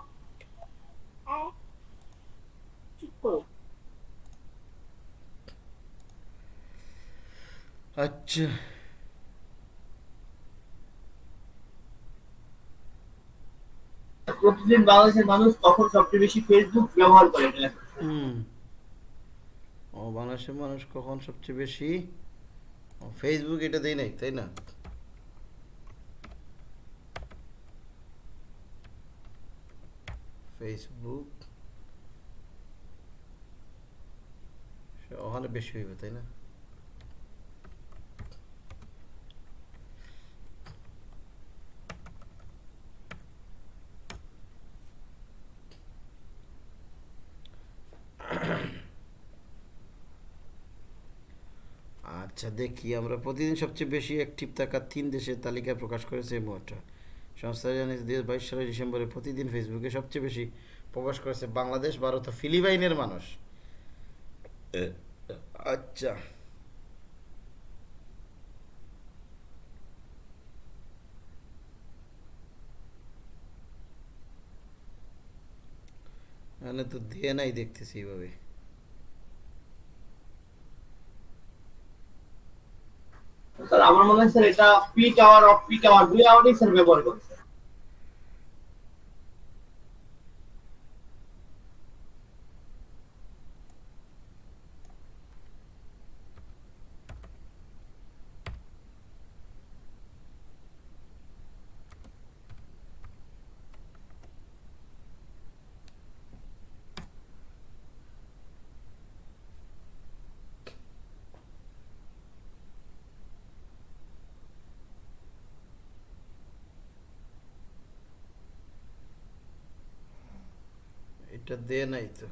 আচ্ছা। প্রতিদিন বাংলাদেশের মানুষ কখন সবচেয়ে বেশি ফেসবুক ব্যবহার করে হুম। ও বাংলাদেশের মানুষ কখন সবচেয়ে বেশি? ফেসবুক এটা দেই নাই তাই না? ফেসবুক ওখানে বেশি হইবে তাই না? আচ্ছা দেখি। আমরা প্রতিদিন সবচেয়ে বেশি অ্যাক্টিভ থাকা তিন দেশের তালিকা প্রকাশ করেছে এই মুহূর্তে। সংস্থা জানিয়েছে দুই হাজার বাইশ সালের ডিসেম্বরে প্রতিদিন ফেসবুকে সবচেয়ে বেশি প্রকাশ করেছে বাংলাদেশ ভারত ও ফিলিপাইনের মানুষ। আচ্ছা। এখানে তো দিয়ে নাই দেখতেছি এইভাবে। স্যার, আমার মনে হয় স্যার, এটা peak hour of peak hour দুই আওয়ারই স্যার ব্যবহার করছে। এটা দেয় নাই তো।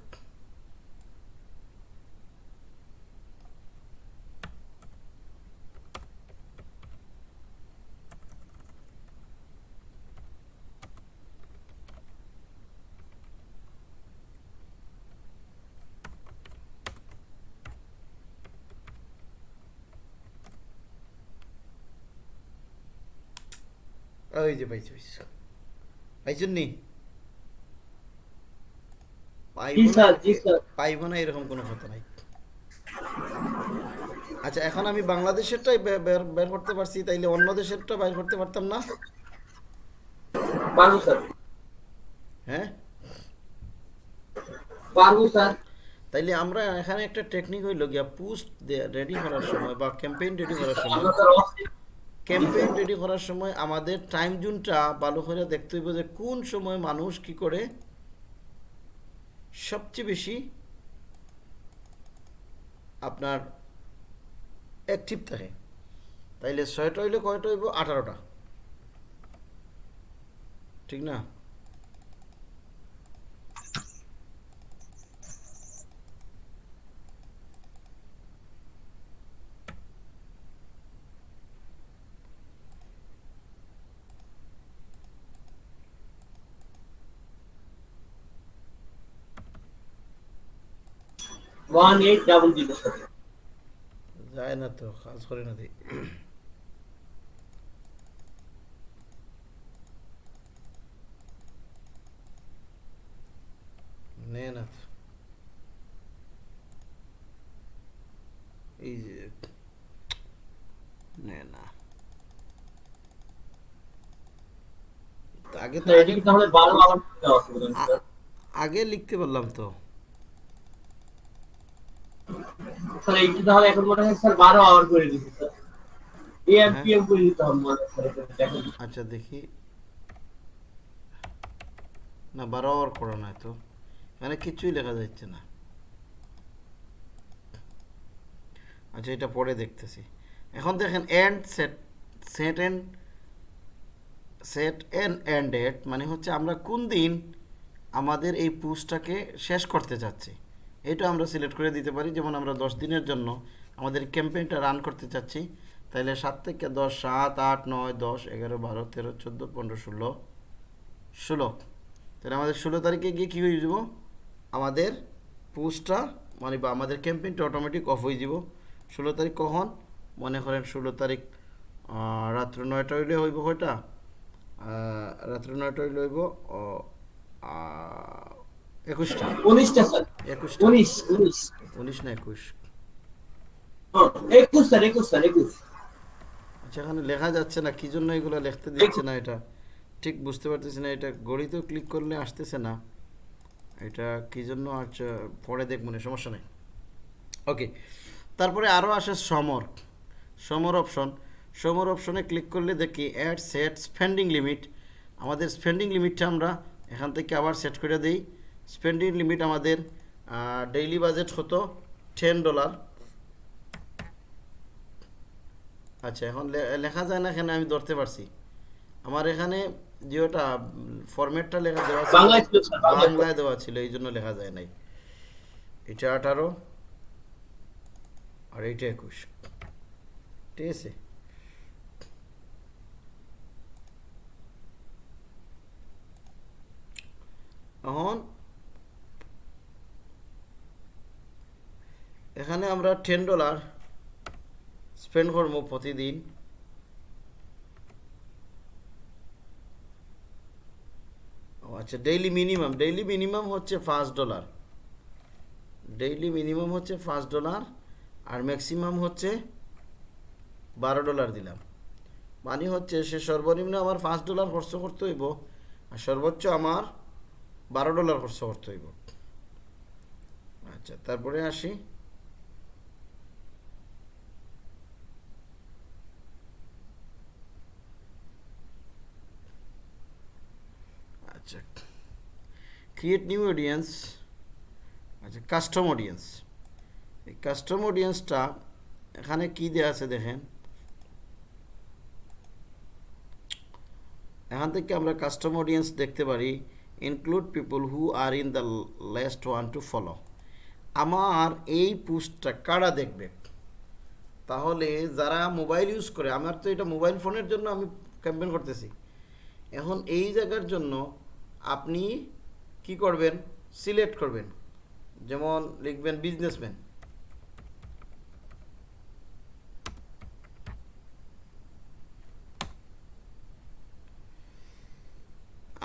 ওই যে পাইছি পাইছি পাইছেন নি? পাইবো না? পাইবো না এরকম কোনো কথা নাই। আচ্ছা এখন আমি বাংলাদেশেরটাই বের করতে পারছি তাইলে অন্য দেশেরটা বের করতে পারতাম না? পারব স্যার। হ্যাঁ? পারব স্যার। তাইলে আমরা এখানে একটা টেকনিক হইল গিয়া পোস্ট রেডি করার সময় বা ক্যাম্পেইন রেডি করার সময়। ক্যাম্পেইন রেডি করার সময় আমাদের টাইম জোনটা ভালো করে দেখতে হইব যে কোন সময় মানুষ কি করে সবচেয়ে বেশি আপনার অ্যাক্টিভ থাকে। তাইলে ছয়টা হইলে কয়টা হইব? আঠারোটা। ঠিক না? One eight double zero sir যায় না তো কাজ করে না দিই এই যে নে না আগে তো আগে লিখতে পারলাম তো। স্যার এইটা তাহলে এখন মনে হয় স্যার বারো আওয়ার করে দিচ্ছে স্যার। এএম। করে দিতে হবে মনে আচ্ছা দেখি। না বারো আওয়ার করা নয় তো। এখানে কিছুই লেখা যাচ্ছে না। আচ্ছা এটা পরে দেখতেছি। এখন দেখেন end set set end set and end date মানে হচ্ছে আমরা কোন দিন আমাদের এই পুস্টটাকে শেষ করতে চাচ্ছি। এটা আমরা সিলেক্ট করে দিতে পারি। যেমন আমরা দশ দিনের জন্য আমাদের ক্যাম্পেইনটা রান করতে চাচ্ছি তাহলে সাত থেকে দশ, সাত, আট, নয়, দশ, এগারো, বারো, তেরো, চোদ্দ, পনেরো, ষোলো ষোলো। তাহলে আমাদের ষোলো তারিখে গিয়ে কী হয়ে যাব? আমাদের পোস্টটা মানে বা আমাদের ক্যাম্পেইনটা অটোমেটিক অফ হয়ে যাব। ষোলো তারিখ কখন? মনে করেন ষোলো তারিখ রাত্র নয়টা হইলে হইব কয়টা? রাত্র নয়টা হইলে হইব একুশটা। উনিশটা একুশটা। উনিশ উনিশ। উনিশ না একুশ? ও, একুশ স্যার একুশ স্যার একুশ। আচ্ছা এখানে লেখা যাচ্ছে না কি জন্য এগুলো লিখতে দিচ্ছে না এটা? ঠিক বুঝতে পারতেছি না এটা গড়িতেও ক্লিক করলে আসতেছে না। এটা কি জন্য আচ্ছা পরে দেখব না সমস্যা নেই। ওকে তারপরে আরও আসে সমর। সমর অপশন সমর অপশনে ক্লিক করলে দেখি অ্যাড সেট স্পেন্ডিং লিমিট আমাদের স্পেন্ডিং লিমিটটা আমরা এখান থেকে আবার সেট করে দিই। স্পেন্ডিং লিমিট আমাদের ডেইলি বাজেট হতো টেন ডলার আচ্ছা এখন লেখা যায় না এখানে আমি ধরতে পারছি। আমার এখানে যেটা ফরম্যাটটা লেখা দেওয়া ছিল বাংলায় দেওয়া ছিল এই জন্য লেখা যায় নাই। এটা আঠারো আর এইটা একুশ। ঠিক আছে? এখন এখানে আমরা টেন ডলার স্পেন্ড করব প্রতিদিন। ও আচ্ছা ডেইলি মিনিমাম ডেইলি মিনিমাম হচ্ছে পাঁচ ডলার ডেইলি মিনিমাম হচ্ছে পাঁচ ডলার আর ম্যাক্সিমাম হচ্ছে বারো ডলার দিলাম। মানে হচ্ছে সে সর্বনিম্ন আমার পাঁচ ডলার খরচ করতে হইব আর সর্বোচ্চ আমার বারো ডলার খরচ করতে হইব। আচ্ছা তারপরে আসি আচ্ছা ক্রিয়েট নিউ অডিয়েন্স আচ্ছা কাস্টম অডিয়েন্স এই কাস্টম অডিয়েন্সটা এখানে কি দেওয়া আছে দেখেন? এখান থেকে আমরা কাস্টম অডিয়েন্স দেখতে পারি include people who are in the last one two follow আমার এই পোস্টটা কারা দেখবে? তাহলে যারা মোবাইল ইউজ করে, আমার তো এটা মোবাইল ফোনের জন্য আমি ক্যাম্পেন করতেছি। এখন এই জায়গার জন্য আপনি কি করবেন? সিলেক্ট করবেন। যেমন লিখবেন বিজনেসম্যান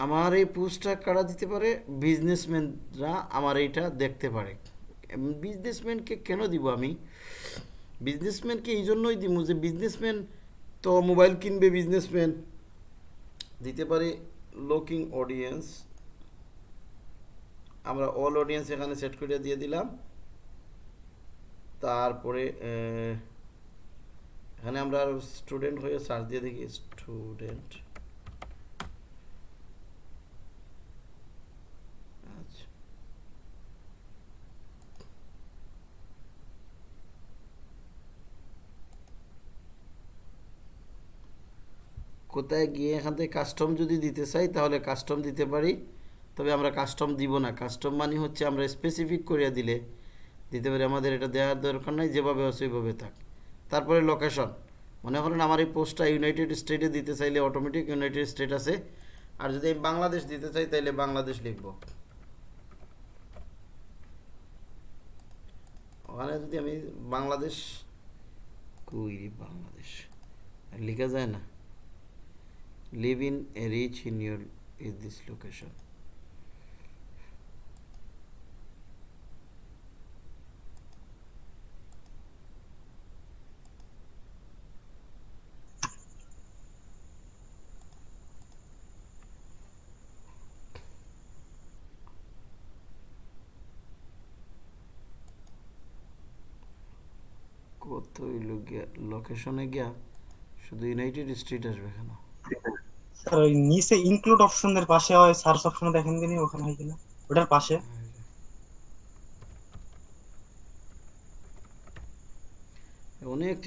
আমার এই পোস্টটা কারা দিতে পারে? বিজনেসম্যানরা আমার এইটা দেখতে পারে। বিজনেসম্যানকে কেন দিব আমি? বিজনেসম্যানকে এই জন্যই দিব যে বিজনেসম্যান তো মোবাইল কিনবে বিজনেসম্যান দিতে পারি লোকিং অডিয়েন্স আমরা অল অডিয়েন্স এখানে সেট করে দিয়ে দিলাম। তারপরে এখানে আমরা স্টুডেন্ট হয়ে সার্চ দিয়ে দেখি। স্টুডেন্ট আচ্ছা। কোথায় গিয়ে এখান থেকে কাস্টম যদি দিতে চাই, তাহলে কাস্টম দিতে পারি। তবে আমরা কাস্টম দিব না। কাস্টম মানে হচ্ছে আমরা স্পেসিফিক করিয়া দিলে দিতে পারি। আমাদের এটা দেওয়ার দরকার নাই, যেভাবে আছে ওইভাবে থাক। তারপরে লোকেশন মনে করেন আমার এই পোস্টটা ইউনাইটেড স্টেটে দিতে চাইলে অটোমেটিক ইউনাইটেড স্টেট আছে। আর যদি আমি বাংলাদেশ দিতে চাই তাহলে বাংলাদেশ লিখব। ওখানে যদি আমি বাংলাদেশ কুইরি বাংলাদেশ লেখা যায় না। Live in a reach in your is this location হইল গিয়া লোকেশনে গিয়া শুধু ইউনাইটেড স্টেট আসবে কেন? স্যার ওই নিচে ইনক্লুড অপশনের পাশে হয় সার্চ অপশনে দেখেন দিনই ওখানে হয় কিনা? ওটার পাশে। অনেক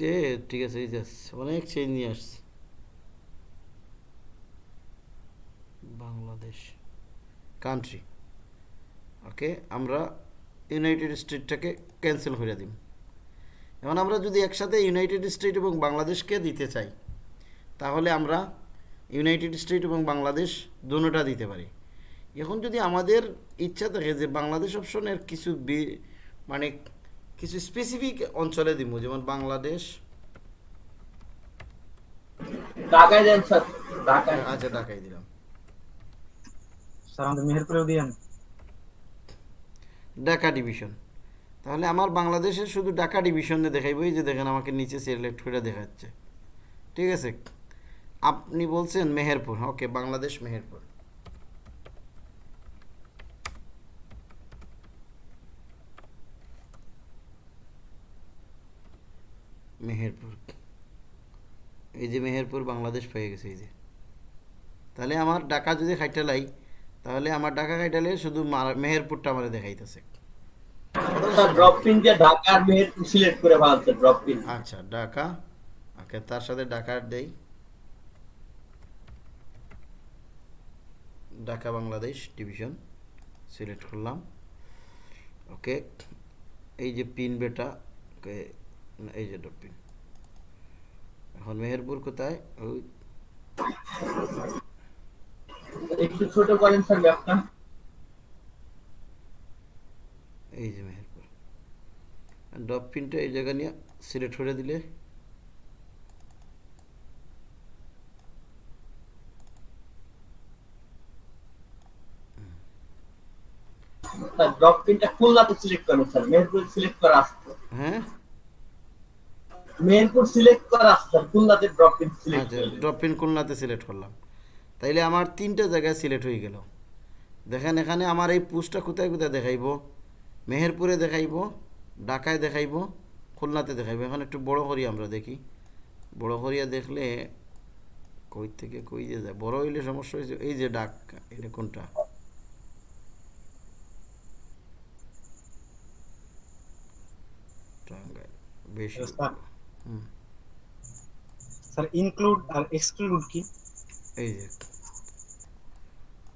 ঠিক আছে এই অনেক চেঞ্জ নিয়ে আসছে। বাংলাদেশ কান্ট্রি ওকে আমরা ইউনাইটেড স্টেটটাকে ক্যান্সেল করে দিই এখন আমরা যদি একসাথে ইউনাইটেড স্টেট এবং বাংলাদেশকে দিতে চাই তাহলে আমরা ইউনাইটেড স্টেট এবং বাংলাদেশ দুটোটা দিতে পারি। এখন যদি আমাদের ইচ্ছা থাকে যে বাংলাদেশ অপশনের কিছু মানে কিছু স্পেসিফিক অঞ্চলে দিব যেমন বাংলাদেশ। ঢাকায় দেন স্যার ঢাকায়। আচ্ছা ঢাকায় দিলাম। স্যার আমাদের মেহেরপুরেও দিয়েন। ঢাকা ডিভিশন তাহলে আমার বাংলাদেশের শুধু ঢাকা ডিভিশনে দেখাইব, এই যে দেখেন আমাকে নিচে সিলেক্ট করে দেখাচ্ছে। ঠিক আছে? আপনি বলছেন মেহেরপুর, ওকে, বাংলাদেশ মেহেরপুর। মেহেরপুর। এই যে মেহেরপুর, বাংলাদেশ পেয়ে গেছে, এই যে। তাহলে আমার ঢাকা যদি খাইটালাই তাহলে আমার ঢাকা খাইটালে শুধু মেহেরপুরটা আমার দেখাইতেছে। ড্রপ পিন দিয়ে ঢাকার মেহেরপুর সিলেক্ট করে ফেলছে ড্রপ পিন আচ্ছা ঢাকা। ওকে তার সাথে ঢাকার দেই। ঢাকা বাংলাদেশ ডিভিশন সিলেক্ট করলাম ওকে এই যে পিন বেটা ওকে এই যে ডট পিন এখন মেহেরপুর কোথায়? ওই। একটু ছোট করেন স্যার এই যে ডপ পিনটা এই জায়গা নিয়ে সিলেক্ট করে দিলে। ড্রপ পিনটা খুলনাতে সিলেক্ট করেন স্যার মেহেরপুর সিলেক্ট করা হ্যাঁ? মেহেরপুর সিলেক্ট করা আসছে খুলনাতে ড্রপ পিন সিলেক্ট আচ্ছা ড্রপ পিন খুলনাতে সিলেক্ট করলাম। তাইলে আমার তিনটা জায়গায় সিলেক্ট হয়ে গেল। দেখেন এখানে আমার এই পুসটা কোথায় কোথায় দেখাইব? মেহেরপুরে দেখাইব। ঢাকায় দেখাইব খুলনাতে দেখাইব। এখন একটু বড় করি আমরা দেখি। বড় করিয়া দেখলে কই থেকে কই যে যায়। বড় হইলে সমস্যা হয়েছে এই যে ডাক এটা কোনটা? টাঙ্গাইল বেশি হুম। স্যার ইনক্লুড আর এক্সক্লুড কি? এই যে।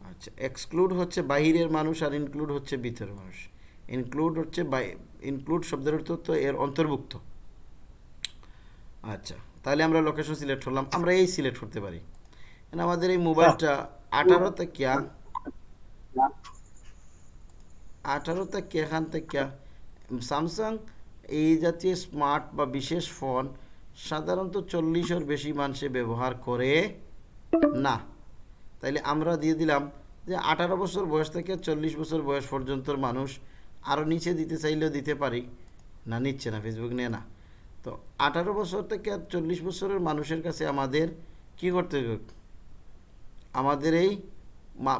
আচ্ছা এক্সক্লুড হচ্ছে বাহিরের মানুষ আর ইনক্লুড হচ্ছে ভিতরের মানুষ। ইনক্লুড হচ্ছে ইনক্লুড শব্দের অর্থ তো এর অন্তর্ভুক্ত। আচ্ছা তাহলে আমরা লোকেশন সিলেক্ট করলাম। আমরা এই সিলেক্ট করতে পারি। এখন আমাদের এই মোবাইলটা আঠারো থেকে আঠারো থেকে এখান থেকে স্যামসাং এই জাতীয় স্মার্ট বা বিশেষ ফোন সাধারণত চল্লিশের বেশি মানুষে ব্যবহার করে না। তাইলে আমরা দিয়ে দিলাম যে আঠারো বছর বয়স থেকে চল্লিশ বছর বয়স পর্যন্তর মানুষ আরও নিচে দিতে চাইলেও দিতে পারি। না নিচ্ছে না ফেসবুক নেয় না। তো আঠারো বছর থেকে চল্লিশ বছরের মানুষের কাছে আমাদের কি করতে হবে? আমাদের এই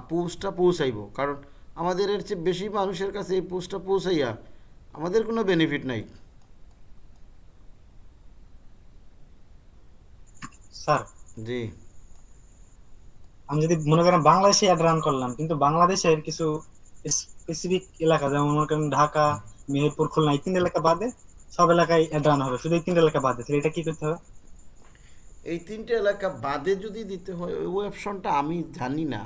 পোস্টটা পৌঁছাইব। কারণ আমাদের এর চেয়ে বেশি মানুষের কাছে এই পোস্টটা পৌঁছাইয়া আমাদের কোনো বেনিফিট নাই। স্যার জি। আমি যদি মনে করেন বাংলাদেশে অ্যাড রান করলাম কিন্তু বাংলাদেশের কিছু স্পেসিফিক এলাকা যেমন মনে করেন ঢাকা মেহেরপুর খুলনা এই তিন এলাকা বাদে সব এলাকায় রান হবে। শুধু এই তিনটা এলাকা বাদে তাহলে এটা কি করতে হবে? এই তিনটে এলাকা বাদে যদি দিতে হয় ওই অপশনটা আমি জানি না।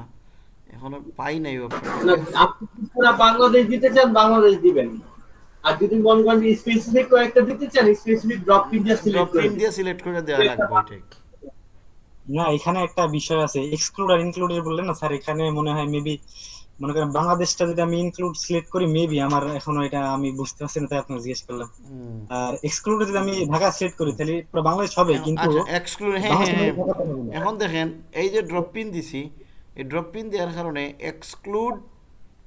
এখনও পাই নাই অপশন আপনি পুরো বাংলাদেশ দিতে চান বাংলাদেশ দিবেন। আর যদি মনে করেন স্পেসিফিক কয়েকটা দিতে চান স্পেসিফিক ড্রপ পিন দিয়ে সিলেক্ট করে ইন্ডিয়া সিলেক্ট করে দেওয়া লাগবে ঠিক। না এখানে একটা বিষয় আছে এক্সক্লুড আর ইনক্লুডের বললেন না স্যার? এখানে মনে হয় মেবি মনে করেন বাংলাদেশটা যদি আমি ইনক্লুড সিলেক্ট করি মেবি আমার এখনও এটা আমি বুঝতে পারছি না তাই আপনাকে জিজ্ঞেস করলাম। আর এক্সক্লুড যদি আমি ঢাকা সিলেক্ট করি তাহলে পুরো বাংলাদেশ হবে কিন্তু আচ্ছা এক্সক্লুড হ্যাঁ হ্যাঁ। এখন দেখেন এই যে ড্রপ পিন দিছি এই ড্রপ পিন দেওয়ার কারণে এক্সক্লুড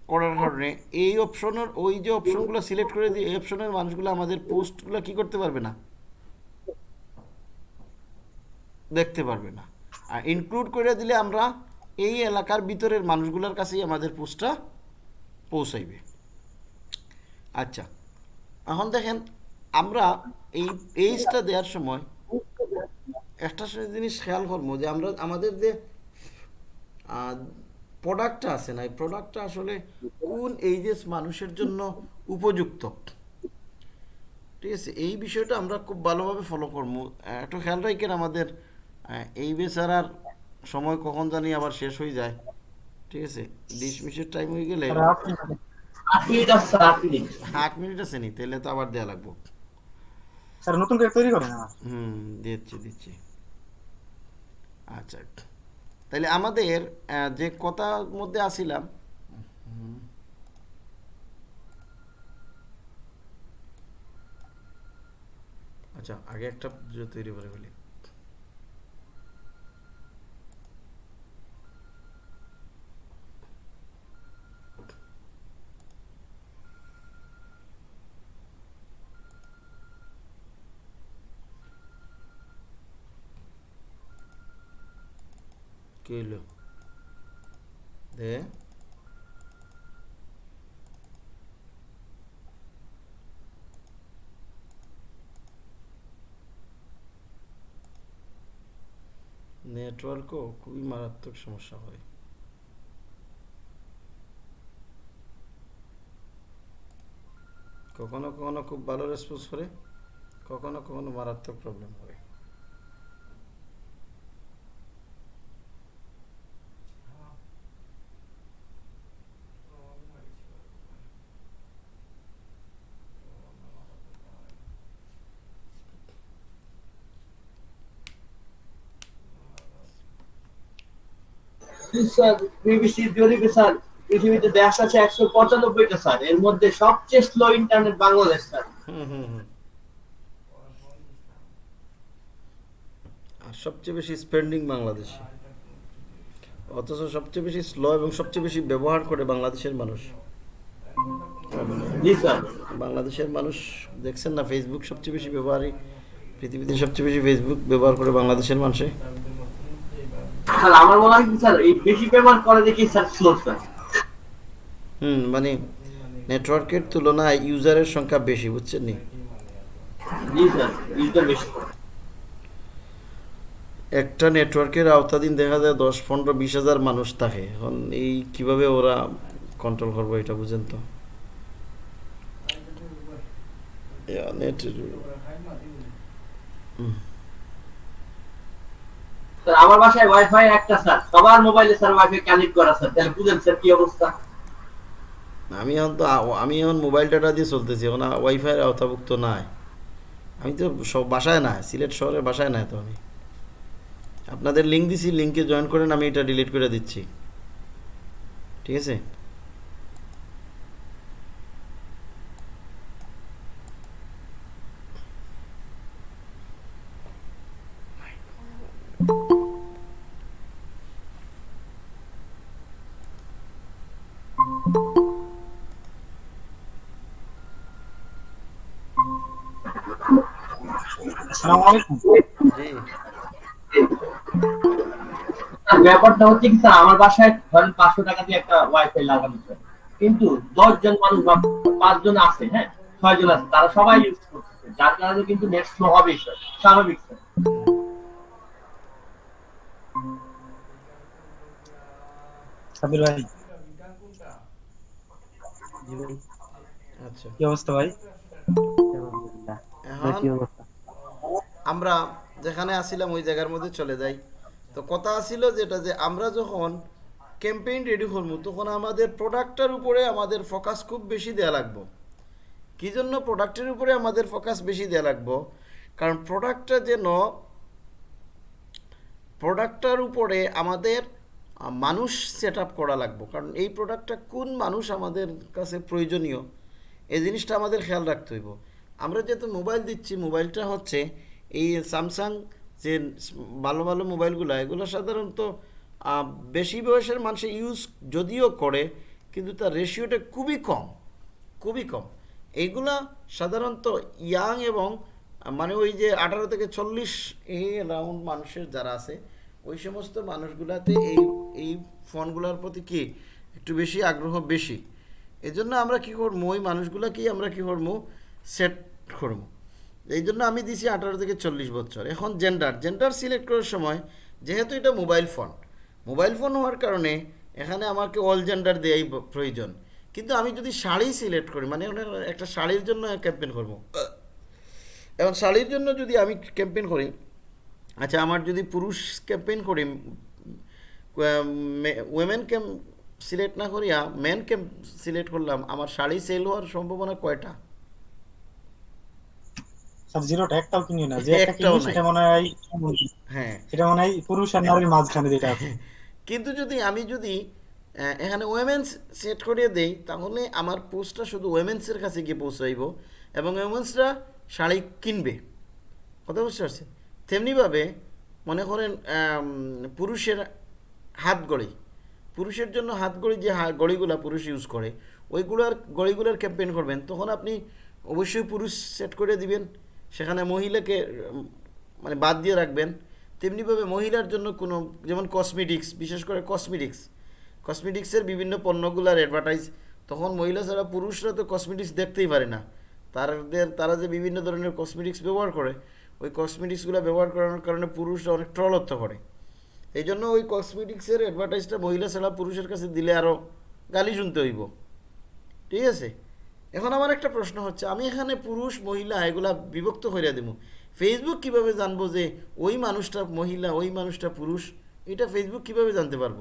করার কারণে এই অপশনের ওই যে অপশনগুলো সিলেক্ট করে দিয়ে এই অপশনের মানুষগুলো আমাদের পোস্টগুলো কি করতে পারবে না? দেখতে পারবে না। আর ইনক্লুড করে দিলে আমরা এই এলাকার ভিতরের মানুষগুলোর কাছেই আমাদের পোস্টটা পৌঁছাইবে। আচ্ছা এখন দেখেন আমরা এই এইজটা দেওয়ার সময় একটা জিনিস খেয়াল করব যে আমরা, আমাদের যে প্রোডাক্টটা আছে না, এই প্রোডাক্টটা আসলে কোন এইজেস মানুষের জন্য উপযুক্ত? ঠিক আছে, এই বিষয়টা আমরা খুব ভালোভাবে ফলো করব। একটু খেয়াল রাখেন আমাদের এই বেচারার সময় কখন জানি আবার শেষ হয়ে যায়। ঠিক আছে? মিনিটের টাইম হয়ে গেলে আট মিনিট। আছে নি? তাহলে তো আবার দেওয়া লাগবো। স্যার নতুন করে তৈরি করেন হুম দিচ্ছি দিচ্ছি। আচ্ছা। তাহলে আমাদের যে কথার মধ্যে আসিলাম। আচ্ছা আগে একটা তৈরি করে ফেলি হইল দে নেটওয়ার্কও খুবই মারাত্মক সমস্যা হয়। কখনো কখনো খুব ভালো রেসপন্স করে, কখনো কখনো মারাত্মক প্রবলেম করে বিবিসি জরিপে স্যার পৃথিবীতে দেশ আছে একশো পঁচানব্বইটা স্যার। এর মধ্যে সবচেয়ে স্লো ইন্টারনেট বাংলাদেশ স্যার। সবচেয়ে বেশি স্পেন্ডিং বাংলাদেশে। অথচ সবচেয়ে বেশি স্লো এবং সবচেয়ে বেশি ব্যবহার করে বাংলাদেশের মানুষ। বাংলাদেশের মানুষ দেখছেন না ফেসবুক সবচেয়ে বেশি ব্যবহারই পৃথিবীতে সবচেয়ে বেশি ফেসবুক ব্যবহার করে বাংলাদেশের মানুষে। স্যার আমার মনে হয় স্যার এই বেশি পেমেন্ট করে দেখি স্যার স্লো স্যার। হুম মানে নেটওয়ার্কের তুলনায় ইউজারের সংখ্যা বেশি বুঝছেন নি? জি স্যার ইউজার বেশি। একটা নেটওয়ার্কের আওতাধীন দেখা যায় দশ পনেরো বিশ হাজার মানুষ থাকে। এখন এই কীভাবে ওরা কন্ট্রোল করব এটা বুঝেন তো? নেট স্যার আমার বাসায় ওয়াইফাই একটা স্যার সবার মোবাইলে স্যার ওয়াইফাই কানেক্ট করা স্যার তাহলে বুঝেন স্যার কি অবস্থা? আমি এখন তো আমি এখন মোবাইল ডাটা দিয়ে চলতেছি, এখন ওয়াইফাইয়ের আওতাভুক্ত নাই। আমি তো সব বাসায় না সিলেট শহরে বাসায় নাই তো আমি। আপনাদের লিঙ্ক দিছি লিঙ্কে জয়েন করেন, আমি এটা ডিলিট করে দিচ্ছি। ঠিক আছে? আসসালামু আলাইকুম জি। ব্যাপারটা হচ্ছে কি স্যার আমার বাসায় ধরেন পাঁচশো টাকা দিয়ে একটা ওয়াইফাই লাগানো কিন্তু দশ জন মানুষ বা পাঁচজন আছে হ্যাঁ? ছয় জন আছে তারা সবাই ইউজ করতেছে। যার কারণে কিন্তু নেট স্লো হবেই স্যার স্বাভাবিক স্যার। সাবির ভাই। আচ্ছা কি অবস্থা ভাই? আলহামদুলিল্লাহ। আমরা যেখানে আসিলাম ওই জায়গার মধ্যে চলে যাই। তো কথা আসিল যেটা যে আমরা যখন ক্যাম্পেইন রেডি করব, তখন আমাদের প্রোডাক্টটার উপরে আমাদের ফোকাস খুব বেশি দেওয়া লাগবো। কী জন্য প্রোডাক্টের উপরে আমাদের ফোকাস বেশি দেওয়া লাগবো? কারণ প্রোডাক্টটা যেন প্রোডাক্টটার উপরে আমাদের মানুষ সেট আপ করা লাগবো। কারণ এই প্রোডাক্টটা কোন মানুষ আমাদের কাছে প্রয়োজনীয়, এই জিনিসটা আমাদের খেয়াল রাখতে হইব। আমরা যেহেতু মোবাইল দিচ্ছি মোবাইলটা হচ্ছে এই স্যামসাং যে ভালো ভালো মোবাইলগুলো, এগুলো সাধারণত বেশি বয়সের মানুষ ইউজ যদিও করে, কিন্তু তার রেশিওটা খুবই কম খুবই কম। এইগুলা সাধারণত ইয়াং এবং মানে ওই যে আঠারো থেকে চল্লিশ এই রাউন্ড মানুষের যারা আছে, ওই সমস্ত মানুষগুলাতে এই এই ফোনগুলোর প্রতি কি একটু বেশি আগ্রহ বেশি? এজন্য আমরা কী করব ওই মানুষগুলাকেই আমরা কী করব সেট করব এই জন্য আমি দিছি আঠারো থেকে চল্লিশ বছর। এখন জেন্ডার জেন্ডার সিলেক্ট করার সময় যেহেতু এটা মোবাইল ফোন মোবাইল ফোন হওয়ার কারণে এখানে আমাকে অল জেন্ডার দেওয়াই প্রয়োজন। কিন্তু আমি যদি শাড়ি সিলেক্ট করি মানে একটা শাড়ির জন্য ক্যাম্পেন করব। এখন শাড়ির জন্য যদি আমি ক্যাম্পেন করি আচ্ছা আমার যদি পুরুষ ক্যাম্পেন করি ওয়েমেন ক্যাম্প সিলেক্ট না করিয়া মেন ক্যাম্প সিলেক্ট করলাম, আমার শাড়ি সেল হওয়ার সম্ভাবনা কয়টা? স্যার জিরোটা একটাও কিনি না। যে একটা কিনি সেটা মনে হয় হ্যাঁ। সেটা মনে হয় পুরুষ আর নারীর মাঝখানে যেটা আছে। কিন্তু যদি আমি যদি এখানে ওয়েমেন্স সেট করিয়ে দেই তাহলে আমার পোস্টটা শুধু ওয়েমেন্সের কাছে গিয়ে পৌঁছাইব এবং ওয়েমেন্সরা শাড়ি কিনবে। কথা বুঝতে পারছেন? তেমনিভাবে মনে করেন পুরুষের হাত গড়ি। পুরুষের জন্য হাত গড়ি যে হা- গড়িগুলা পুরুষ ইউজ করে ওইগুলার গড়িগুলার ক্যাম্পেইন করবেন তখন আপনি অবশ্যই পুরুষ সেট করে দিবেন। সেখানে মহিলাকে মানে বাদ দিয়ে রাখবেন। তেমনিভাবে মহিলার জন্য কোনো, যেমন কসমেটিক্স বিশেষ করে কসমেটিক্স কসমেটিক্সের বিভিন্ন পণ্যগুলার অ্যাডভার্টাইজ তখন মহিলা ছাড়া পুরুষরা তো কসমেটিক্স দেখতেই পারে না। তাদের তারা যে বিভিন্ন ধরনের কসমেটিক্স ব্যবহার করে, ওই কসমেটিক্সগুলো ব্যবহার করানোর কারণে পুরুষরা অনেক ট্রলত্ব করে। এই জন্য ওই কসমেটিক্সের অ্যাডভার্টাইজটা মহিলা ছাড়া পুরুষের কাছে দিলে আরও গালি শুনতে হইব। ঠিক আছে? এখন আমার একটা প্রশ্ন হচ্ছে আমি এখানে পুরুষ মহিলা এগুলা বিভক্ত করে দেবো ফেসবুক কীভাবে জানব যে ওই মানুষটা মহিলা ওই মানুষটা পুরুষ? এটা ফেসবুক কীভাবে জানতে পারব?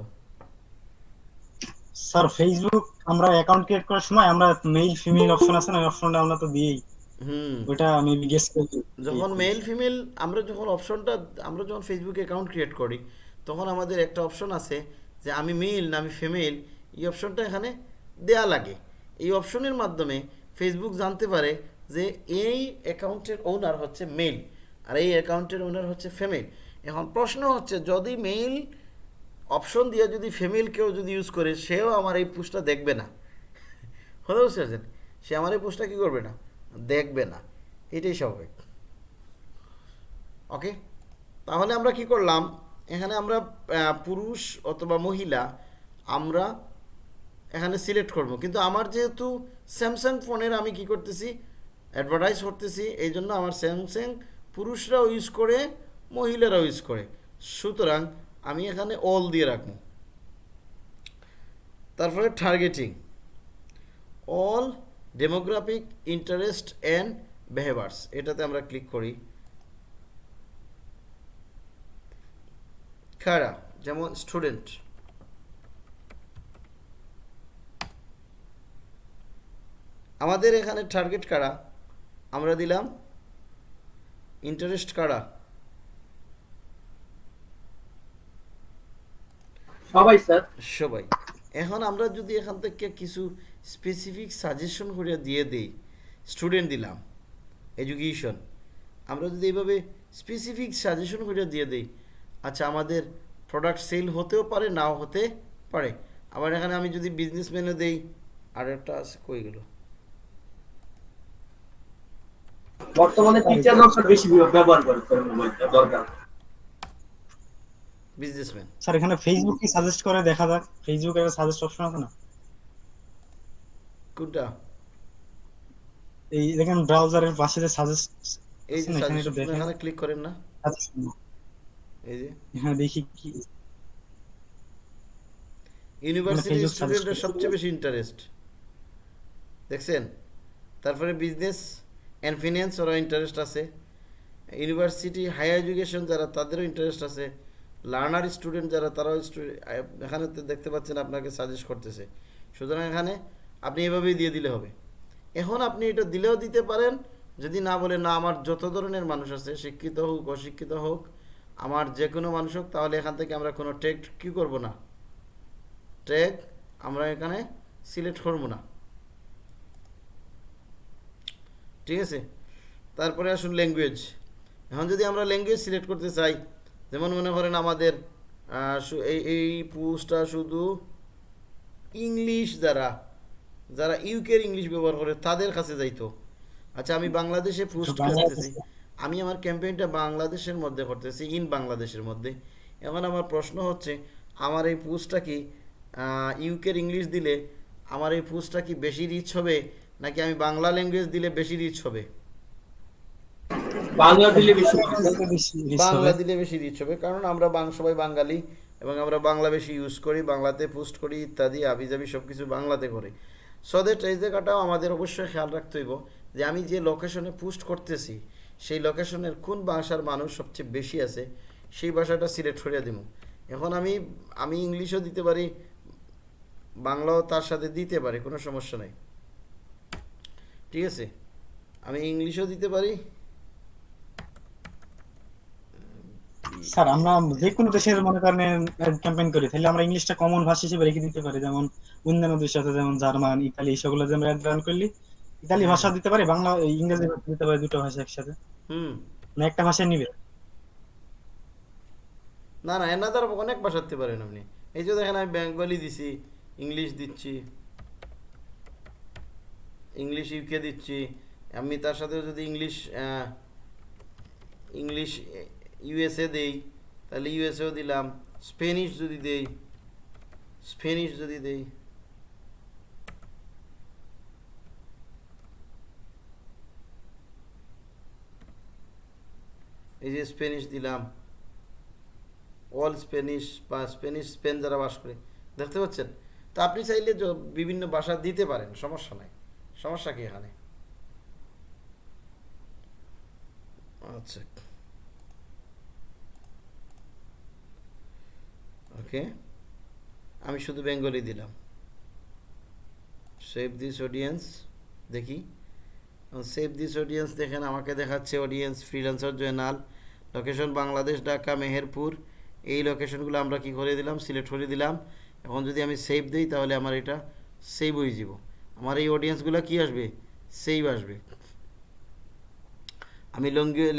স্যার ফেসবুক আমরা অ্যাকাউন্ট ক্রিয়েট করার সময় আমরা মেল ফিমেল অপশন আছে না? অপশনটা আমরা তো দিই হুম। ওইটা মেবি গেস করি। যখন মেল ফিমেল আমরা যখন অপশনটা আমরা যখন ফেসবুক অ্যাকাউন্ট ক্রিয়েট করি তখন আমাদের একটা অপশন আছে যে আমি মেল না আমি ফিমেল এই অপশনটা এখানে দেয়া লাগে। এই অপশনের মাধ্যমে ফেসবুক জানতে পারে যে এই অ্যাকাউন্টের ওনার হচ্ছে মেল আর এই অ্যাকাউন্টের ওনার হচ্ছে ফিমেল এখন প্রশ্ন হচ্ছে, যদি মেল অপশন দিয়ে যদি ফিমেল কেউ যদি ইউজ করে, সেও আমার এই পোস্টটা দেখবে না? হতে বুঝতে পারছেন? সে আমার এই পোস্টটা কী করবে না? দেখবে না। এটাই স্বাভাবিক। ওকে তাহলে আমরা কি করলাম? এখানে আমরা পুরুষ অথবা মহিলা, আমরা এখানে সিলেক্ট করব। কিন্তু আমার যেহেতু স্যামসাং ফোনের আমি কি করতেছি অ্যাডভার্টাইজ করতেছি, এই জন্য আমার স্যামসাং পুরুষরাও ইউজ করে, মহিলারাও ইউজ করে। সুতরাং আমি এখানে অল দিয়ে রাখব। তারপরে targeting all demographic interest and behaviours এটাতে আমরা ক্লিক করি। কারা যেমন স্টুডেন্ট আমাদের এখানে টার্গেট কারা? আমরা দিলাম ইন্টারেস্ট কারা? সবাই স্যার। সবাই। এখন আমরা যদি এখান থেকে কিছু স্পেসিফিক সাজেশন করে দিয়ে দেই স্টুডেন্ট দিলাম এডুকেশন আমরা যদি এইভাবে স্পেসিফিক সাজেশন করে দিয়ে দেই আচ্ছা আমাদের প্রোডাক্ট সেল হতেও পারে নাও হতে পারে। আবার এখানে আমি যদি বিজনেসম্যানে দেই আর একটা আছে কই গেল? বর্তমানে বেশি ব্যবহার করে মোবাইলটা দরকার। বিজনেসম্যান স্যার এখানে ফেসবুক কি সাজেস্ট করে? দেখা যাক। ফেসবুকের সাজেস্ট অপশন আছে না? কোনটা? এই দেখেন ব্রাউজারের পাশে যে সাজেস্ট এই যে এখানে একটু দেখেন। এখানে ক্লিক করেন না। এই যে। হ্যাঁ দেখি কি ইউনিভার্সিটি করে। সবচেয়ে বেশি ইন্টারেস্ট দেখছেন? তারপরে বিজনেস অ্যান্ড ফিনান্স ওরা ইন্টারেস্ট আছে। ইউনিভার্সিটি হায়ার এডুকেশন যারা, তাদেরও ইন্টারেস্ট আছে। লার্নার স্টুডেন্ট যারা, তারাও এখানে দেখতে পাচ্ছেন আপনাকে সাজেস্ট করতেছে। সুতরাং এখানে আপনি এভাবেই দিয়ে দিলে হবে। এখন আপনি এটা দিলেও দিতে পারেন, যদি না বলে, না, আমার যত ধরনের মানুষ আছে, শিক্ষিত হোক, অশিক্ষিত হোক, আমার যে কোনো মানুষ হোক, তাহলে এখান থেকে আমরা কোনো টেক কী করব না? ট্যাগ আমরা এখানে সিলেক্ট করব না। ঠিক আছে? তারপরে আসুন ল্যাঙ্গুয়েজ এখন যদি আমরা ল্যাঙ্গুয়েজ সিলেক্ট করতে চাই যেমন মনে করেন আমাদের এই এই পোস্টটা শুধু ইংলিশ যারা যারা ইউকের ইংলিশ ব্যবহার করে তাদের কাছে যাইতো। আচ্ছা আমি বাংলাদেশে পোস্ট করতেছি। আমি আমার ক্যাম্পেইনটা বাংলাদেশের মধ্যে করতেছি ইন বাংলাদেশের মধ্যে। এখন আমার প্রশ্ন হচ্ছে আমার এই পোস্টটা কি ইউকের ইংলিশ দিলে আমার এই পোস্টটা কি বেশি রিচ হবে? নাকি আমি বাংলা ল্যাঙ্গুয়েজ দিলে বেশি রিচ হবে? বাংলা দিলে বেশি রিচ হবে। কারণ আমরা সবাই বাঙালি এবং আমরা বাংলা বেশি ইউজ করি বাংলাতে পোস্ট করি ইত্যাদি আবিজাবি সব কিছু বাংলাতে করি। সো দ্যাট এই জায়গাটাও আমাদের অবশ্যই খেয়াল রাখতে হইব যে আমি যে লোকেশনে পোস্ট করতেছি সেই লোকেশনের কোন ভাষার মানুষ সবচেয়ে বেশি আছে সেই ভাষাটা সিলেক্ট করে দিব এখন আমি আমি ইংলিশও দিতে পারি বাংলাও তার সাথে দিতে পারি কোনো সমস্যা নাই। ঠিক আছে। আমি ইংলিশও দিতে পারি। স্যার আমরা যে কোনো দেশের মনে করেন ক্যাম্পেইন করি তাহলে আমরা ইংলিশটা কমন ভাষা হিসেবে রেখে দিতে পারি। যেমন অন্যান্য দেশ আছে যেমন জার্মান ইতালি সেগুলো যে আমরা অ্যাড করলি ইতালি ভাষা দিতে পারি বাংলা ইংরেজি ভাষা দিতে পারি দুটো ভাষা একসাথে। হুম। না একটা ভাষা নিবে। না না এনাদার অনেক ভাষা দিতে পারেন আপনি। এই যে দেখেন আমি বেঙ্গলি দিছি ইংলিশ দিচ্ছি। ইংলিশ ইউকে দিচ্ছি। আমি তার সাথে যদি ইংলিশ ইংলিশ ইউএসএ দেই, তাহলে ইউএসএও দিলাম। স্পেনিশ যদি দেই স্পেনিশ যদি দেই। এই যে স্পেনিশ দিলাম। অল স্পেনিশ বা স্পেনিশ স্পেন যারা বাস করে। দেখতে পাচ্ছেন? তো আপনি চাইলে বিভিন্ন ভাষা দিতে পারেন, সমস্যা নাই। সমস্যা কি এখানে? আচ্ছা। ওকে। আমি শুধু বেঙ্গলি দিলাম। সেভ দিস অডিয়েন্স দেখি। সেভ দিস অডিয়েন্স দেখেন, আমাকে দেখাচ্ছে audience freelancer Joynal. Location Bangladesh Dhaka Meherpur এই লোকেশনগুলো আমরা কি করে দিলাম? সিলেক্ট করে দিলাম। এখন যদি আমি সেভ দিই, তাহলে আমার এটা সেভ হয়ে যাব। আমার এই অডিয়েন্সগুলো কি আসবে? সেভ আসবে। আমি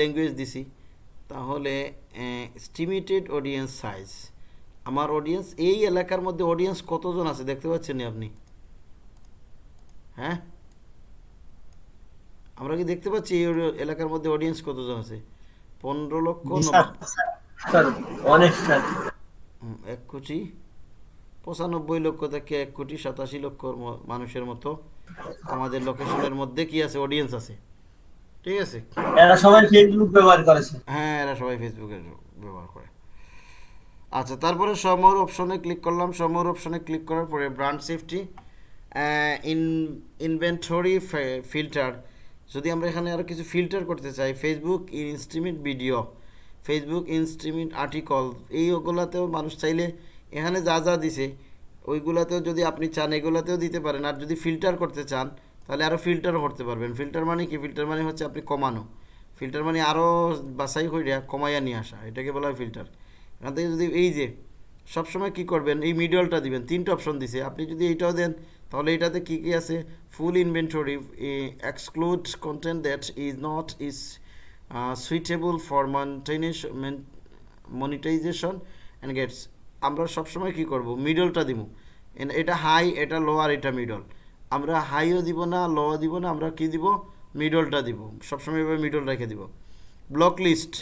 ল্যাঙ্গুয়েজ দিছি। তাহলে স্টিমেটেড অডিয়েন্স সাইজ আমার অডিয়েন্স এই এলাকার মধ্যে অডিয়েন্স কতজন আছে দেখতে পাচ্ছেন আপনি? হ্যাঁ? আমরা কি দেখতে পাচ্ছি এই এলাকার মধ্যে অডিয়েন্স কতজন আছে? পনেরো লক্ষ অনেক এক কোটি পঁচানব্বই লক্ষ থেকে এক কোটি সাতাশি লক্ষ মানুষের মতো আমাদের লোকেশনের মধ্যে কি আছে? অডিয়েন্স আছে। ঠিক আছে? এরা সবাই ফেসবুক ব্যবহার করেছে হ্যাঁ এরা সবাই ফেসবুকের ব্যবহার করে। আচ্ছা তারপরে সমর অপশনে ক্লিক করলাম। সমর অপশনে ক্লিক করার পরে brand safety in inventory filter যদি আমরা এখানে আরও কিছু ফিল্টার করতে চাই Facebook instream video Facebook instream article এইগুলাতেও মানুষ চাইলে এখানে যা যা দিছে, ওইগুলাতেও যদি আপনি চান, এগুলাতেও দিতে পারেন। আর যদি ফিল্টার করতে চান, তাহলে আরও ফিল্টারও করতে পারবেন। ফিল্টার মানে কি? ফিল্টার মানে হচ্ছে আপনি কমানো। ফিল্টার মানে আরও বাছাই করে কমাইয়া নিয়ে আসা। এটাকে বলা হয় ফিল্টার এখান থেকে যদি এই যে, সবসময় কি করবেন? এই মিডলটা দিবেন। তিনটা অপশন দিছে। আপনি যদি এইটাও দেন, তাহলে এটাতে কি কি আছে? Full inventory exclude content that is not is suitable for monetization monetization and gets আমরা সবসময় কি করব? মিডলটা দিব এটা হাই এটা লোয়ার এটা মিডল আমরা হাইও দিব না লোও দিব না, আমরা কি দিব? মিডলটা দিব। সবসময় এভাবে মিডল রেখে দিব। ব্লক লিস্ট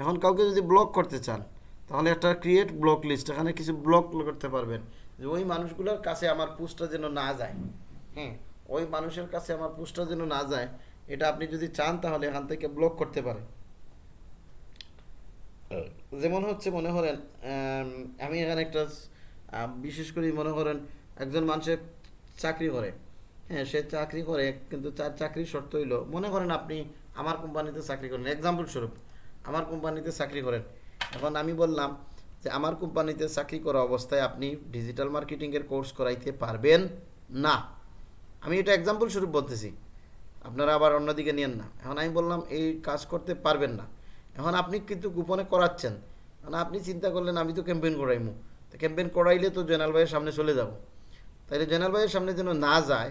এখন কাউকে যদি ব্লক করতে চান, তাহলে একটা ক্রিয়েট ব্লক লিস্ট এখানে কিছু ব্লক করতে পারবেন। যে ওই মানুষগুলোর কাছে আমার পোস্টটা যেন না যায়। হ্যাঁ ওই মানুষের কাছে আমার পোস্টটা যেন না যায়, এটা আপনি যদি চান, তাহলে এখান থেকে ব্লক করতে পারেন। যেমন হচ্ছে মনে করেন, আমি এখানে একটা বিশেষ করে মনে করেন একজন মানুষের চাকরি করে। হ্যাঁ সে চাকরি করে, কিন্তু তার চাকরির শর্ত হইল, মনে করেন আপনি আমার কোম্পানিতে চাকরি করেন এক্সাম্পল স্বরূপ, আমার কোম্পানিতে চাকরি করেন। এখন আমি বললাম যে আমার কোম্পানিতে চাকরি করা অবস্থায় আপনি ডিজিটাল মার্কেটিংয়ের কোর্স করাইতে পারবেন না। আমি এটা এক্সাম্পল স্বরূপ বলতেছি। আপনারা আবার অন্যদিকে নিয়েন না। এখন আমি বললাম, এই কাজ করতে পারবেন না। এখন আপনি কিন্তু গোপনে করাচ্ছেন। মানে আপনি চিন্তা করলেন, আমি তো ক্যাম্পেইন করাইমু। তো ক্যাম্পেইন করাইলে তো জেনারেল ভাইয়ের সামনে চলে যাব। তাইলে জেনারেল ভাইয়ের সামনে যেন না যায়,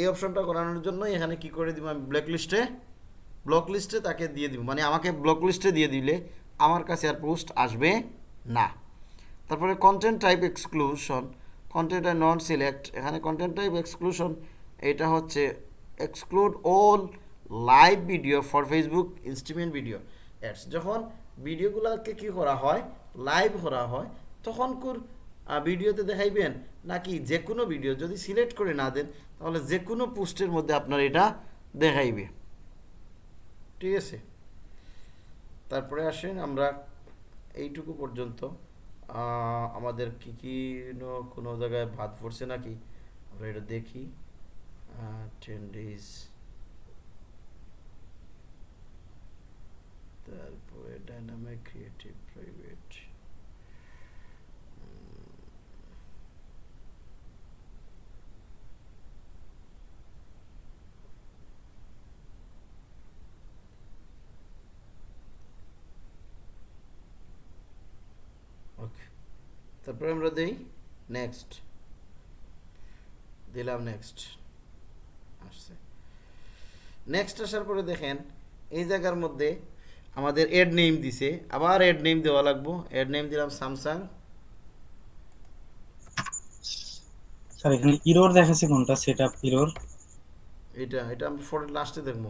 এই অপশনটা করানোর জন্য এখানে কি করে দিব আমি ব্ল্যাক লিস্টে ব্লক লিস্টে তাকে দিয়ে দিব। মানে আমাকে ব্লক লিস্টে দিয়ে দিলে আমার কাছে আর পোস্ট আসবে না। তারপরে কন্টেন্ট টাইপ এক্সক্লুশন কন্টেন্ট আর নন সিলেক্ট এখানে কন্টেন্ট টাইপ এক্সক্লুশন এটা হচ্ছে exclude all live video for Facebook instream video ads যখন ভিডিওগুলোকে কি করা হয়? লাইভ করা হয়, তখন কোর ভিডিওতে দেখাইবেন নাকি যে কোনো ভিডিও যদি সিলেক্ট করে না দেন, তাহলে যে কোনো পোস্টের মধ্যে আপনার এটা দেখাইবে। ঠিক আছে? তারপরে আসেন আমরা এইটুকু পর্যন্ত। আমাদের কি কি কোনো জায়গায় বাদ পড়ছে নাকি? আমরা এটা দেখি। টেন ডেজ তারপরে ডাইনামিক ক্রিয়েটিভ প্রাইভেট তারপরে আমরা দেই নেক্সট দিলাম নেক্সট আসছে। নেক্সট আসার পরে দেখেন, এই জায়গার মধ্যে আমাদের এড নেম দিছে আবার এড নেম দেওয়া লাগবো। এড নেম দিলাম স্যামসাং স্যার এখানে ইরোর দেখাচ্ছে কোনটা? সেটআপ ইরোর এটা এটা আমি ফটো লাস্টে দেখব।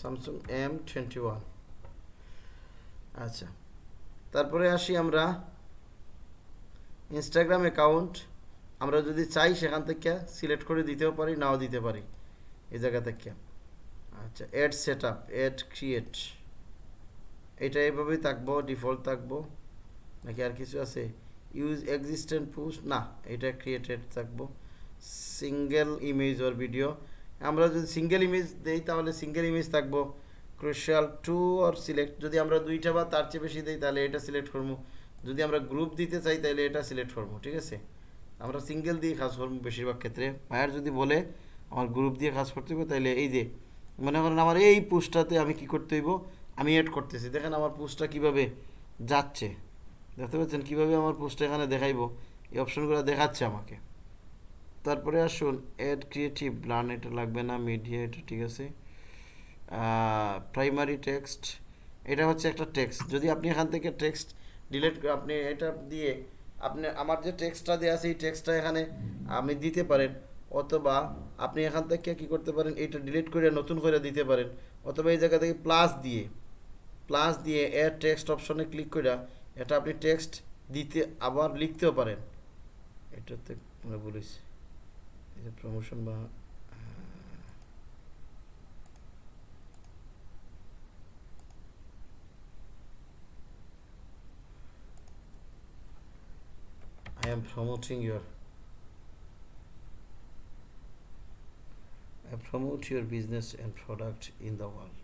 স্যামসাং এম টোয়েন্টি ওয়ান আচ্ছা তারপরে আসি আমরা ইনস্টাগ্রাম অ্যাকাউন্ট আমরা যদি চাই সেখান থেকে সিলেক্ট করে দিতেও পারি নাও দিতে পারি। এই জায়গা থেকে। আচ্ছা ad set up ad create এটা এইভাবেই থাকব ডিফল্ট থাকব। নাকি আর কিছু আছে? ইউজ এক্সিস্টেন্ট পোস্ট না, এটা ক্রিয়েটেড থাকব। সিঙ্গেল ইমেজ ওর ভিডিও আমরা যদি সিঙ্গেল ইমেজ দেই, তাহলে সিঙ্গেল ইমেজ থাকব। ক্রুশিয়াল টু আর সিলেক্ট যদি আমরা দুইটা বা তার চেয়ে বেশি দিই, তাহলে এটা সিলেক্ট করব। যদি আমরা গ্রুপ দিতে চাই, তাহলে এটা সিলেক্ট করব, ঠিক আছে? আমরা সিঙ্গেল দিয়ে কাজ করব বেশিরভাগ ক্ষেত্রে। ভাইয়ার যদি বলে, আমার গ্রুপ দিয়ে কাজ করতে হবে, তাহলে এই যে, মনে করেন আমার এই পোস্টটাতে আমি কি করতে হইব? আমি এড করতেছি। দেখেন আমার পোস্টটা কীভাবে যাচ্ছে। দেখতে পাচ্ছেন কীভাবে আমার পোস্টটা এখানে দেখাইবো। এই অপশনগুলো দেখাচ্ছে আমাকে। তারপরে আসুন অ্যাড ক্রিয়েটিভ প্ল্যান এটা লাগবে না মিডিয়া এটা ঠিক আছে। প্রাইমারি টেক্সট এটা হচ্ছে একটা টেক্সট যদি আপনি এখান থেকে টেক্সট ডিলিট আপনি এটা দিয়ে আপনি, আমার যে টেক্সটটা দেওয়া আছে, এই টেক্সটটা এখানে আপনি দিতে পারেন। অথবা আপনি এখান থেকে কি করতে পারেন, এটা ডিলিট করে নতুন করে দিতে পারেন। অথবা এই জায়গা থেকে প্লাস দিয়ে। প্লাস দিয়ে এর টেক্সট অপশনে ক্লিক করে এটা আপনি টেক্সট দিতে আবার লিখতেও পারেন এটাতে মানে যে প্রমোশন বা am promoting your, I promote your business and product in the world.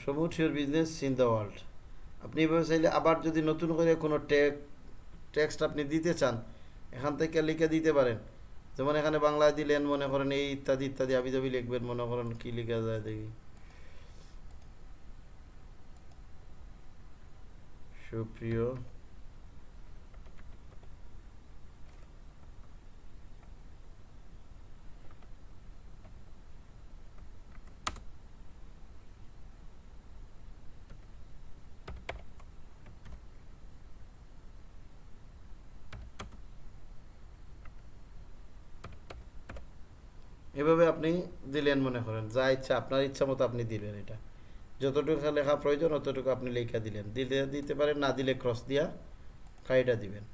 I your business in the world আপনি এভাবে চাইলে আবার যদি নতুন করে কোনো টেক্সট আপনি দিতে চান, এখান থেকে লিখে দিতে পারেন। যেমন এখানে বাংলায় দিলেন, মনে করেন এই ইত্যাদি ইত্যাদি আবি যাবি লিখবেন, মনে করেন কী লেখা যায় দেখি। সুপ্রিয় এভাবে আপনি দিলেন মনে করেন, যা ইচ্ছা, আপনার ইচ্ছা মতো আপনি দিলেন এটা। যতটুকু লেখা প্রয়োজন, অতটুকু আপনি লেখা দিলেন। দিলে দিতে পারেন, না দিলে ক্রস দিয়া কাইটা দিবেন।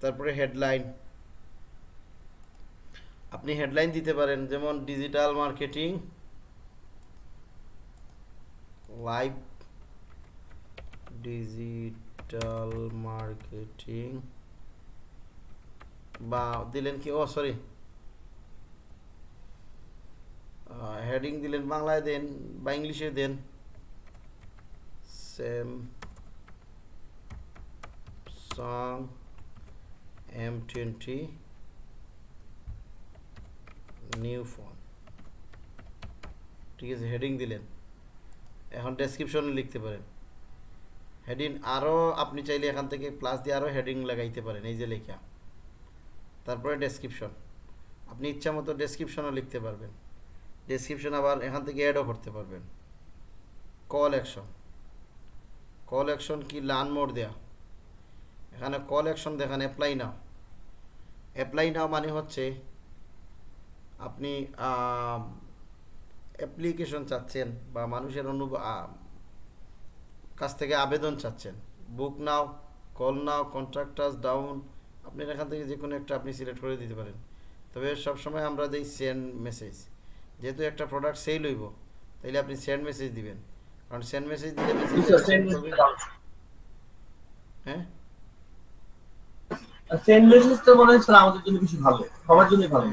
তারপরে হেডলাইন আপনি হেডলাইন দিতে পারেন, যেমন digital marketing live digital marketing বা দিলেন কি, ও সরি হেডিং দিলেন বাংলায় দেন বা ইংলিশে দেন। Samsung M twenty new phone ঠিক আছে হেডিং দিলেন। এখন ডেসক্রিপশনে লিখতে পারেন। হেডিং আরও আপনি চাইলে এখান থেকে প্লাস দিয়ে আরও হেডিং লাগাইতে পারেন, এই যে লেখা। তারপরে ডেসক্রিপশন আপনি ইচ্ছা মতো ডেসক্রিপশনও লিখতে পারবেন। ডেসক্রিপশন আবার এখান থেকে অ্যাডও করতে পারবেন। কল অ্যাকশন কল অ্যাকশন কি লার্ন মোড দেয়া। এখানে কল অ্যাকশন দেখান অ্যাপ্লাই নাও অ্যাপ্লাই নাও মানে হচ্ছে আপনি অ্যাপ্লিকেশন চাচ্ছেন বা মানুষের অনু কাছ থেকে আবেদন চাচ্ছেন। Book now call now contractors down আপনি এখান থেকে যে কোনো একটা আপনি সিলেক্ট করে দিতে পারেন। তবে সবসময় আমরা দিই সেন্ড মেসেজ যেহেতু একটা প্রোডাক্ট সেল হইব তাইলে আপনি সেন্ড মেসেজ দিবেন। কারণ সেন্ড মেসেজ দিলে মেসেজ হ্যাঁ? সেন্ড মেসেজ তো মনে হচ্ছে আমাদের জন্য বেশি ভালো। সবার জন্য ভালো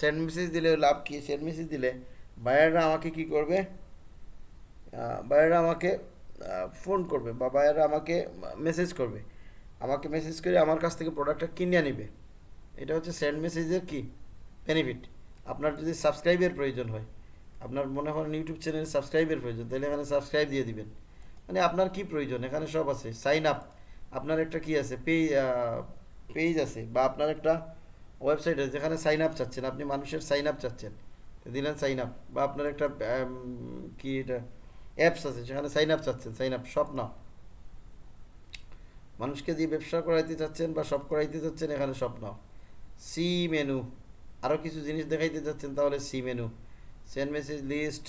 সেন্ড মেসেজ দিলে লাভ কি? সেন্ড মেসেজ দিলে বায়াররা আমাকে কি করবে? বায়াররা আমাকে ফোন করবে বা বায়াররা আমাকে মেসেজ করবে। আমাকে মেসেজ করে আমার কাছ থেকে প্রোডাক্টটা কিনে নিবে এটা হচ্ছে সেন্ড মেসেজের কি? বেনিফিট আপনার যদি সাবস্ক্রাইবের প্রয়োজন হয়, আপনার মনে করেন ইউটিউব চ্যানেলে সাবস্ক্রাইবের প্রয়োজন, তাহলে এখানে সাবস্ক্রাইব দিয়ে দিবেন। মানে আপনার কি প্রয়োজন? এখানে সব আছে। সাইন আপ আপনার একটা কি আছে? পেজ পেজ আছে বা আপনার একটা ওয়েবসাইট আছে যেখানে সাইন আপ চাচ্ছেন। আপনি মানুষের সাইন আপ চাচ্ছেন। দিলেন সাইন আপ বা আপনার একটা কি এটা অ্যাপস আছে সেখানে সাইন আপ চাচ্ছেন। সাইন আপ সব না মানুষকে দিয়ে ব্যবসা করাইতে চাচ্ছেন বা সব করাইতে চাচ্ছেন এখানে সব নাও। C menu. আরও কিছু জিনিস দেখাইতে চাচ্ছেন তাহলে see menu. Send message list,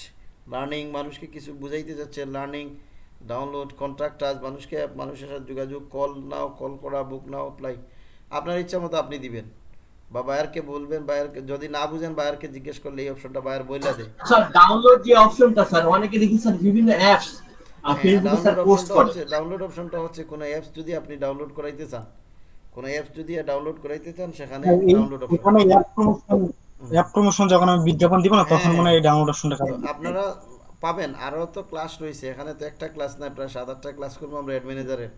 learning, মানুষকে কিছু বুঝাইতে চাচ্ছেন লার্নিং, ডাউনলোড, কন্ট্রাক্ট আজ মানুষকে, মানুষের সাথে যোগাযোগ, কল নাও, কল করা, বুক নাও অ্যাপ্লাই আপনার ইচ্ছা মতো আপনি দিবেন। বা বায়ারকে বলবেন, বায়ারকে, যদি না বুঝেন, বায়ারকে জিজ্ঞেস করলে এই অপশনটা বায়ার বইলা দেয়। স্যার ডাউনলোড যে অপশনটা স্যার, অনেকে দেখি, স্যার, বিভিন্ন অ্যাপস ফেসবুকে স্যার পোস্ট করে ডাউনলোড অপশনটা হচ্ছে কোনো অ্যাপস যদি আপনি ডাউনলোড করাইতে চান। কোনো অ্যাপস যদি ডাউনলোড করাইতে চান সেখানে ডাউনলোড অপশন এখানে অ্যাপ প্রমোশন অ্যাপ প্রমোশন যখন আমি বিজ্ঞাপন দিব না তখন হ্যাঁ। মনে হয়। এই ডাউনলোড অপশনটা তো আপনারা পাবেন আরও তো ক্লাস রয়েছে এখানে তো একটা ক্লাস না প্রায় সাত আটটা ক্লাস করব আমরা অ্যাড ম্যানেজারের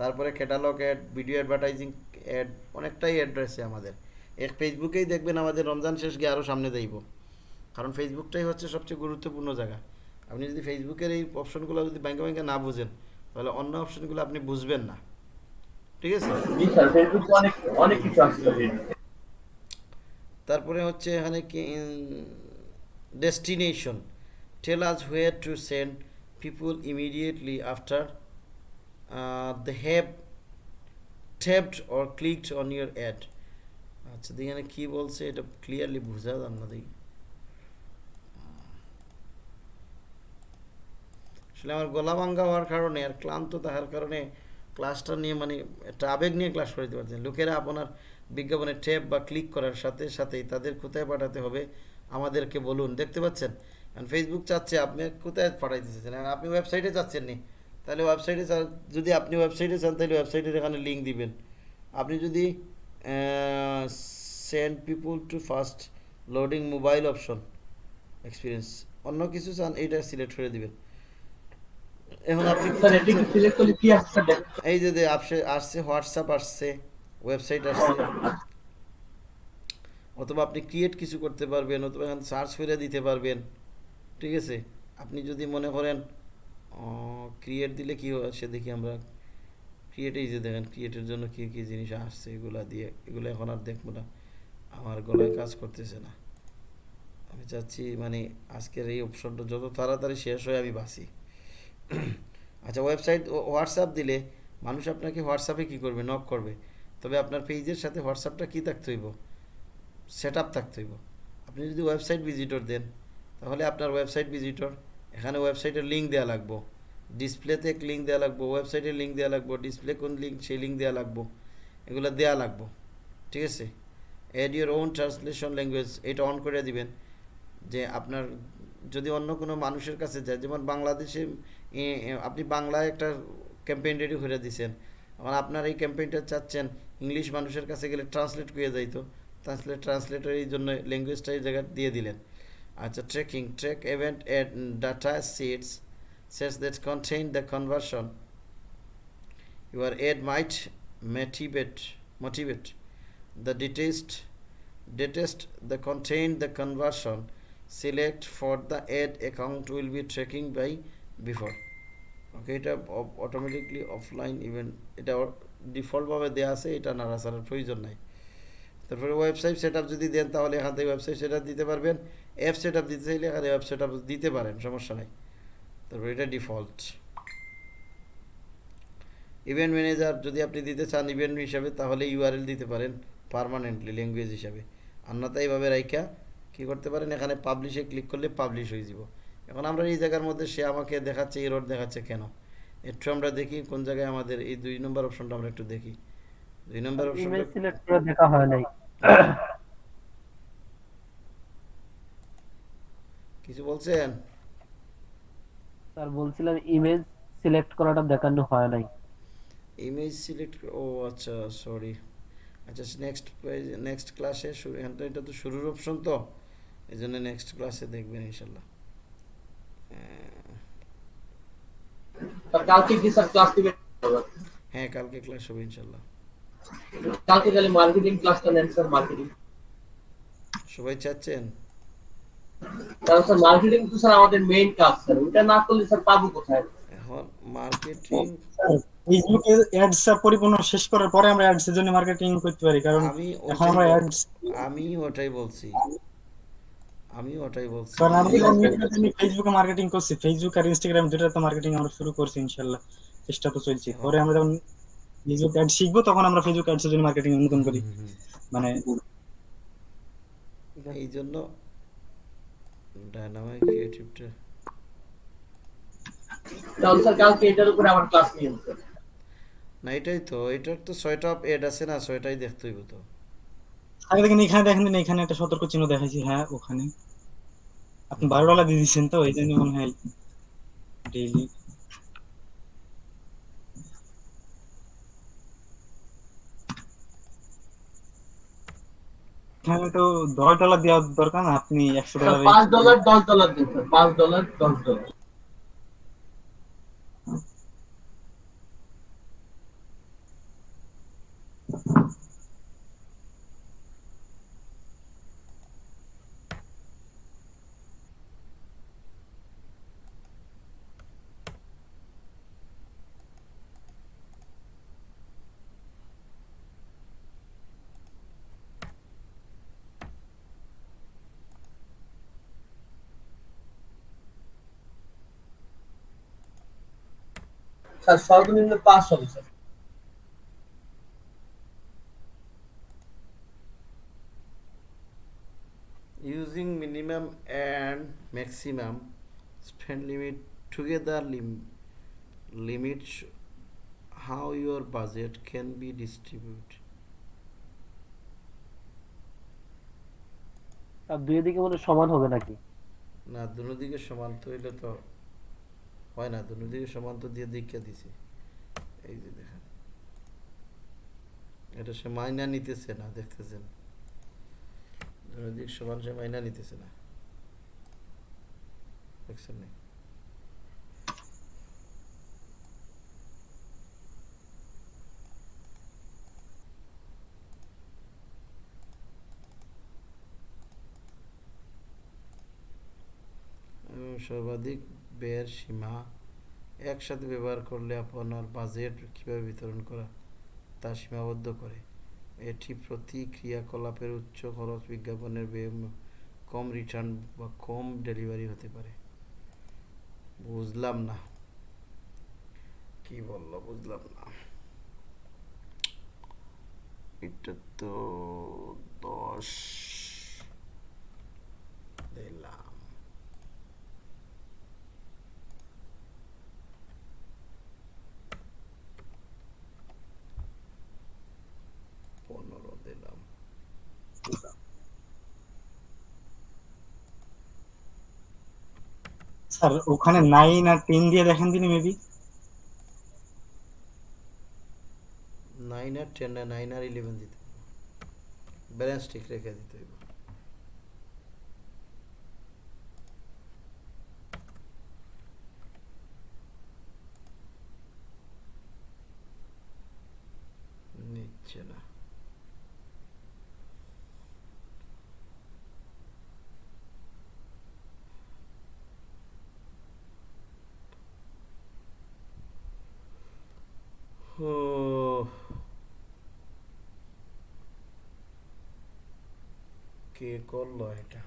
তারপরে catalogue ad video advertising ad অনেকটাই অ্যাড রয়েছে আমাদের। এক ফেসবুকেই দেখবেন আমাদের রমজান শেষ গিয়ে আরও সামনে যাইব। কারণ ফেসবুকটাই হচ্ছে সবচেয়ে গুরুত্বপূর্ণ জায়গা। আপনি যদি ফেসবুকের এই অপশনগুলো যদি ব্যাংকে ব্যাংকে না বুঝেন তাহলে অন্য অপশনগুলো আপনি বুঝবেন না। ঠিক আছে? তারপরে হচ্ছে এখানে কি destination tell us where to send people immediately after the have tapped or clicked on your ad আচ্ছা এখানে কী বলছে এটা ক্লিয়ারলি বোঝা যান না দেখি। আসলে আমার গলা ভাঙ্গা হওয়ার কারণে আর ক্লান্ত থাকার কারণে ক্লাসটা নিয়ে মানে একটা আবেগ নিয়ে ক্লাস করে দিতে পারছেন লোকেরা আপনার বিজ্ঞাপনে ট্যাপ বা ক্লিক করার সাথে সাথেই তাদের কোথায় পাঠাতে হবে আমাদেরকে বলুন। দেখতে পাচ্ছেন? কারণ ফেসবুক চাচ্ছে আপনি কোথায় পাঠাইতেছেন? আর আপনি ওয়েবসাইটে চাচ্ছেন নি তাহলে ওয়েবসাইটে যদি আপনি ওয়েবসাইটে চান তাহলে ওয়েবসাইটের এখানে লিঙ্ক দিবেন। আপনি যদি send people to fast loading mobile option experience অন্য কিছু চান, এইটা সিলেক্ট করে দিবেন। এখন আপনি কি স্যার এটি সিলেক্ট করলে কি আসছে এই যে আসছে আসছে হোয়াটসঅ্যাপ আসছে ওয়েবসাইট আসছে। অথবা আপনি ক্রিয়েট কিছু করতে পারবেন অথবা এখানে সার্চ করে দিতে পারবেন। ঠিক আছে? আপনি যদি মনে করেন ক্রিয়েট দিলে কি আসে দেখি আমরা ক্রিয়েট এই যে দেখেন ক্রিয়েটের জন্য কী কী জিনিস আসছে এগুলা দিয়ে এগুলো এখন আর দেখব না। আমার গলায় কাজ করতেছে না। আমি চাচ্ছি মানে আজকের এই অপশনটা যত তাড়াতাড়ি শেষ হয় আমি বাঁচি। আচ্ছা ওয়েবসাইট হোয়াটসঅ্যাপ দিলে মানুষ আপনাকে হোয়াটসঅ্যাপে কি করবে? নক করবে। তবে আপনার পেজের সাথে হোয়াটসঅ্যাপটা কী থাকতে হইব? সেট আপ থাকতে হইব। আপনি যদি ওয়েবসাইট ভিজিটর দেন, তাহলে আপনার ওয়েবসাইট ভিজিটর এখানে ওয়েবসাইটের লিঙ্ক দেওয়া লাগবো। ডিসপ্লেতে এক লিঙ্ক দেওয়া লাগবো ওয়েবসাইটের লিঙ্ক দেওয়া লাগবো ডিসপ্লে কোন লিঙ্ক সেই লিঙ্ক দেওয়া লাগবো। এগুলো দেওয়া লাগবো। ঠিক আছে? Add your own translation language এটা অন করে দিবেন। যে আপনার, যদি অন্য কোনো মানুষের কাছে যায়, যেমন বাংলাদেশে আপনি বাংলায় একটা ক্যাম্পেইন রেডি করে দিয়েছেন মানে আপনার এই ক্যাম্পেইনটা চাচ্ছেন ইংলিশ মানুষের কাছে গেলে ট্রান্সলেট করে যাইতো। ট্রান্সলেট ট্রান্সলেটের এই জন্য ল্যাঙ্গুয়েজটা এই জায়গায় দিয়ে দিলেন। আচ্ছা tracking track event add data sits sets that contain the conversion you are ad might motivate motivate the dataset dataset the contain the conversion select for the ad account will be tracking by before okay এটা automatically offline event এটা ডিফল্টভাবে দেওয়া আছে, এটা নাড়াচাড়ার প্রয়োজন নাই। তারপরে website set যদি দেন, তাহলে এখান থেকে ওয়েবসাইট সেট দিতে পারবেন। অ্যাপ সেট দিতে চাইলে এখানে অ্যাপ সেট দিতে পারেন, সমস্যা নাই। তারপরে এটা ডিফল্ট ইভেন্ট ম্যানেজার যদি আপনি দিতে চান ইভেন্ট হিসাবে, তাহলে ইউআরএল দিতে পারেন পারমানেন্টলি ল্যাঙ্গুয়েজ হিসাবে। আন্নাতা এইভাবে রাইখা কী করতে পারেন, এখানে পাবলিশে ক্লিক করলে পাবলিশ হয়ে যাব। এখন আমরা এই জায়গার মধ্যে সে আমাকে দেখাচ্ছে এই রোড দেখাচ্ছে কেন? একটু আমরা দেখি কোন জায়গায় আমাদের এই দুই নম্বর অপশনটা আমরা একটু দেখি। দুই নম্বর অপশনটা সিলেক্ট করে দেখা হয় নাই। কিছু বলছেন? স্যার বলছিলাম ইমেজ সিলেক্ট করাটা দেখানো হয় নাই। ইমেজ সিলেক্ট ও আচ্ছা সরি আচ্ছা নেক্সট নেক্সট ক্লাসে শুরু এটা তো শুরুর অপশন তো। এই জন্য নেক্সট ক্লাসে দেখবেন ইনশাল্লাহ। কালকে কি স্যার ক্লাস দিবেন? হ্যাঁ কালকে ক্লাস হবে ইনশাল্লাহ কালকে তাহলে মার্কেটিং ক্লাসটা নেন স্যার মার্কেটিং সবাই চাচ্ছেন? কারণ স্যার মার্কেটিং তো স্যার আমাদের মেইন কাজ স্যার ওটা না করলে স্যার পাবো কোথায়? এখন মার্কেটিং ফেসবুকে অ্যাডস পরিপূর্ণ শেষ করার পরে আমরা অ্যাডস এর জন্য মার্কেটিং করতে পারি কারণ আমি এখন আমরা অ্যাডস আমি ওটাই বলছি। আমি ওটাই বলছি। কারণ আমরা ফেসবুকে মার্কেটিং করছি। ফেসবুক আর ইনস্টাগ্রাম দুটাতে মার্কেটিং আমরা শুরু করছি ইনশাআল্লাহ চেষ্টা তো চলছে। পরে আমরা যখন ফেসবুক অ্যাড শিখব তখন আমরা ফেসবুক অ্যাডস এর জন্য মার্কেটিং নতুন করি। মানে হুম। এই জন্য ডায়নামিক ক্রিয়েটিভটা তাহলে স্যার কালকে এটার উপরে আমার ক্লাস নিয়ে না এটাই তো। এটার তো ছয়টা এড আছে না ছয়টাই দেখতে হইব তো। আগে দেখেন এখানে দেখেন এখানে একটা সতর্ক চিহ্ন দেখাইছি। হ্যাঁ ওখানে। আপনি বারো ডলার দিয়ে দিচ্ছেন তো এই জন্য মনে হয় ডেইলি এখানে তো দশ ডলার দেওয়ার দরকার না, আপনি একশো ডলার পাঁচ ডলার দশ ডলার দিন পাঁচ ডলার দশ ডলার স্যার সর্বনিম্ন পাঁচ হবে sir using minimum and maximum spend limit together limit how your budget can be distribute দুই দিকে মানে সমান হবে নাকি? না দুদিকে সমান তো হইলে তো হয় না দুদিকে সমান তো দিয়ে দীক্ষা দিছি। এই যে দেখেন। এটা সে মাইনা নিতেছে না, দেখতেছেন? দুদিক সমান সে মাইনা নিতেছে না। দেখছেন না? সর্বাধিক ব্যয়ের সীমা একসাথে ব্যবহার করলে আপনার বাজেট কীভাবে বিতরণ করা তা সীমাবদ্ধ করে। এটি প্রতি ক্রিয়াকলাপের উচ্চ খরচ বিজ্ঞাপনের ব্যয় কম রিটার্ন বা কম ডেলিভারি হতে পারে। বুঝলাম না। কি বলল বুঝলাম না। এটা তো দশ দিলাম পনেরো দিলাম স্যার, ওখানে নাইন আর টেন দিয়ে দেখেন তিনি মেবি নাইন আর টেন আর নাইন আর ইলেভেন দিতে ব্যালেন্স ঠিক রেখে দিতে হইব নিচ্ছে না ও কে করল এটা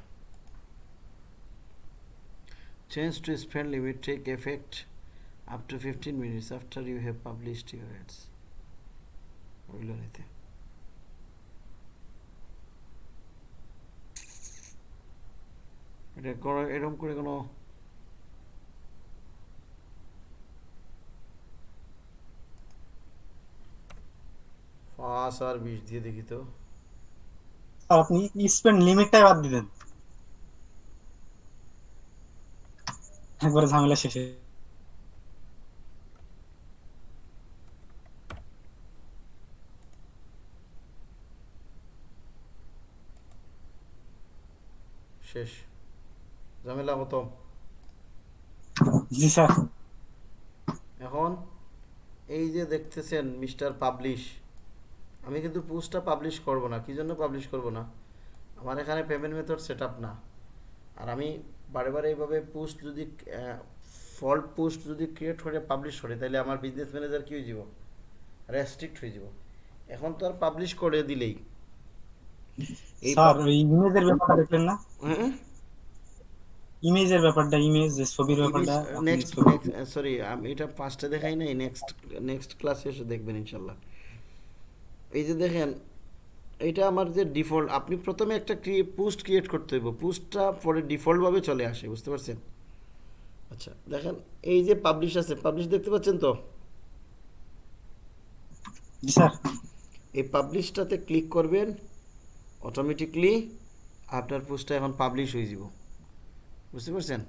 change to spend limit take effect up to fifteen minutes after you have published your ads বুঝলো নিতে এরকম করে কোনো পাঁচ আর বিশ দিয়ে দেখি তো। স্যার আপনি স্পেন্ড লিমিটটাই বাদ দিলেন একবারে ঝামেলা শেষে। শেষ। ঝামেলা খতম। জি স্যার। এখন এই যে দেখতেছেন মিস্টার পাবলিশ আমি কিন্তু পোস্টটা পাবলিশ করব না। কি জন্য পাবলিশ করব না? আমার এখানে পেমেন্ট মেথড সেট না। আর আমি বারে বারে এইভাবে পোস্ট যদি ফল্ট পোস্ট যদি ক্রিয়েট করে পাবলিশ করে তাহলে আমার বিজনেস ম্যানেজার কী হয়ে যাব? রেস্ট্রিক্ট হয়ে যাব। এখন তো আর পাবলিশ করে দিলেই। এই ইমেজের ব্যাপারটা দেখলেন না? ইমেজের ব্যাপারটা ইমেজ ছবির ব্যাপারটা নেক্সট সরি আমি এটা পাঁচটা দেখাই নাই নেক্সট নেক্সট ক্লাসে এসে দেখবেন ইনশাল্লাহ। এই যে দেখেন এটা আমার যে ডিফল্ট আপনি প্রথমে একটা পোস্ট ক্রিয়েট করতে হইব। পোস্টটা পরে ডিফল্টভাবে চলে আসে বুঝতে পারছেন? আচ্ছা দেখেন এই যে পাবলিশ আছে পাবলিশ দেখতে পাচ্ছেন তো? এই পাবলিশটাতে ক্লিক করবেন অটোমেটিকলি আপনার পোস্টটা এখন পাবলিশ হয়ে যাব। বুঝতে পারছেন?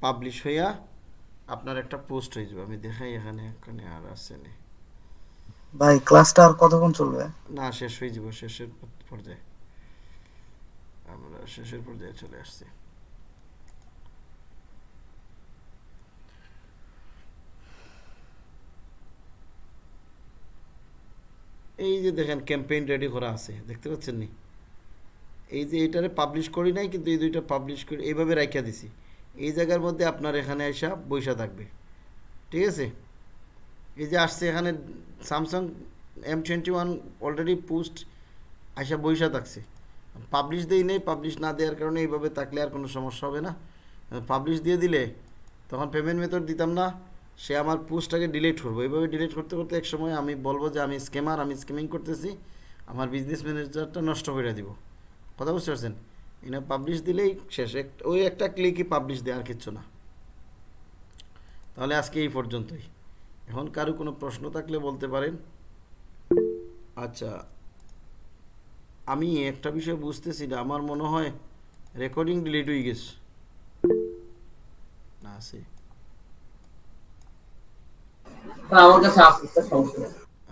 পাবলিশ হইয়া আপনার একটা পোস্ট হয়ে যাবে আমি দেখাই এখানে এখানে আর আছে আসেনি ভাই ক্লাসটা আর কতক্ষণ চলবে? না শেষ হয়ে যাব শেষের পর্যায়ে। আমরা শেষের পর্যায়ে চলে আসছি। এই যে দেখেন ক্যাম্পেইন রেডি করা আছে দেখতে পাচ্ছেন নি? এই যে এইটারে পাবলিশ করি নাই কিন্তু এই দুইটা পাবলিশ করি এইভাবে রাখিয়া দিছি। এই জায়গার মধ্যে আপনার এখানে এসা বৈশা থাকবে। ঠিক আছে? এই যে আসছে এখানে Samsung M twenty one already post আইসা বৈশা থাকছে। পাবলিশ দেই নেই পাবলিশ না দেওয়ার কারণে এইভাবে থাকলে আর কোনো সমস্যা হবে না। পাবলিশ দিয়ে দিলে তখন পেমেন্ট মেথড দিতাম না, সে আমার পোস্টটাকে ডিলিট করব। এইভাবে ডিলিট করতে করতে এক সময় আমি বলব যে আমি স্ক্যামার আমি স্ক্যামিং করতেছি, আমার বিজনেস ম্যানেজারটা নষ্ট করে দিব। কথা বুঝতে পারছেন? এনে পাবলিশ দিলেই শেষ। এক- ওই একটা ক্লিকই পাবলিশ দেয় আর কিচ্ছু না। তাহলে আজকে এই পর্যন্তই। এখন কারও কোনো প্রশ্ন থাকলে বলতে পারেন। আচ্ছা আমি একটা বিষয় বুঝতেছি না আমার মনে হয় রেকর্ডিং ডিলিট হয়ে গেছে। না আছে।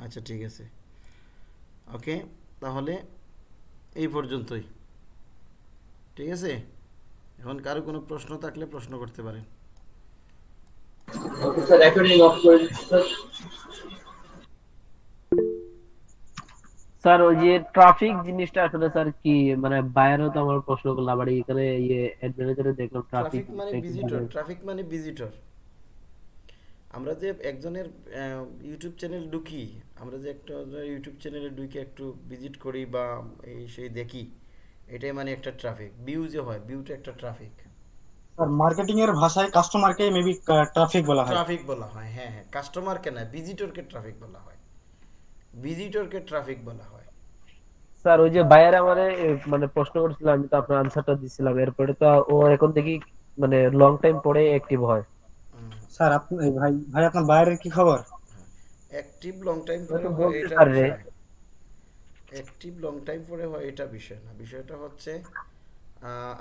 আচ্ছা ঠিক আছে। ওকে তাহলে এই পর্যন্তই। ঠিক আছে? এখন কারও কোনো প্রশ্ন থাকলে প্রশ্ন করতে পারেন। স্যার ওই যে ট্রাফিক জিনিসটা আসলে স্যার কি মানে বাইরেও তো আমার প্রশ্ন করলাম আবার এখানে ইয়ে অ্যাডমিনিস্ট্রেটরে দেখলাম ট্রাফিক ট্রাফিক মানে ভিজিটর ট্রাফিক মানে ভিজিটর আমরা যে একজনের ইউটিউব চ্যানেল ঢুকি আমরা যে একটা ইউটিউব চ্যানেলে ঢুকে একটু ভিজিট করি বা এই সেই দেখি এটাই মানে একটা ট্রাফিক ভিউ যে হয় ভিউটা একটা ট্রাফিক স্যার মার্কেটিং এর ভাষায় কাস্টমারকে মেবি ট্রাফিক বলা হয়। ট্রাফিক বলা হয় হ্যাঁ হ্যাঁ। কাস্টমারকে না ভিজিটরকে ট্রাফিক বলা হয়। ভিজিটরকে ট্রাফিক বলা হয়। স্যার ওই যে বাইরে আমারে মানে প্রশ্ন করছিল আমি তো আপনার আনসারটা দিছিলাম। এরপরে তো ও এখন দেখি মানে লং টাইম পরে অ্যাক্টিভ হয়। স্যার আপনি ভাই ভাই আপনার বাইরের কি খবর? অ্যাক্টিভ লং টাইম পরে হয় এটা অ্যাক্টিভ লং টাইম পরে হয় এটা বিষয় না। বিষয়টা হচ্ছে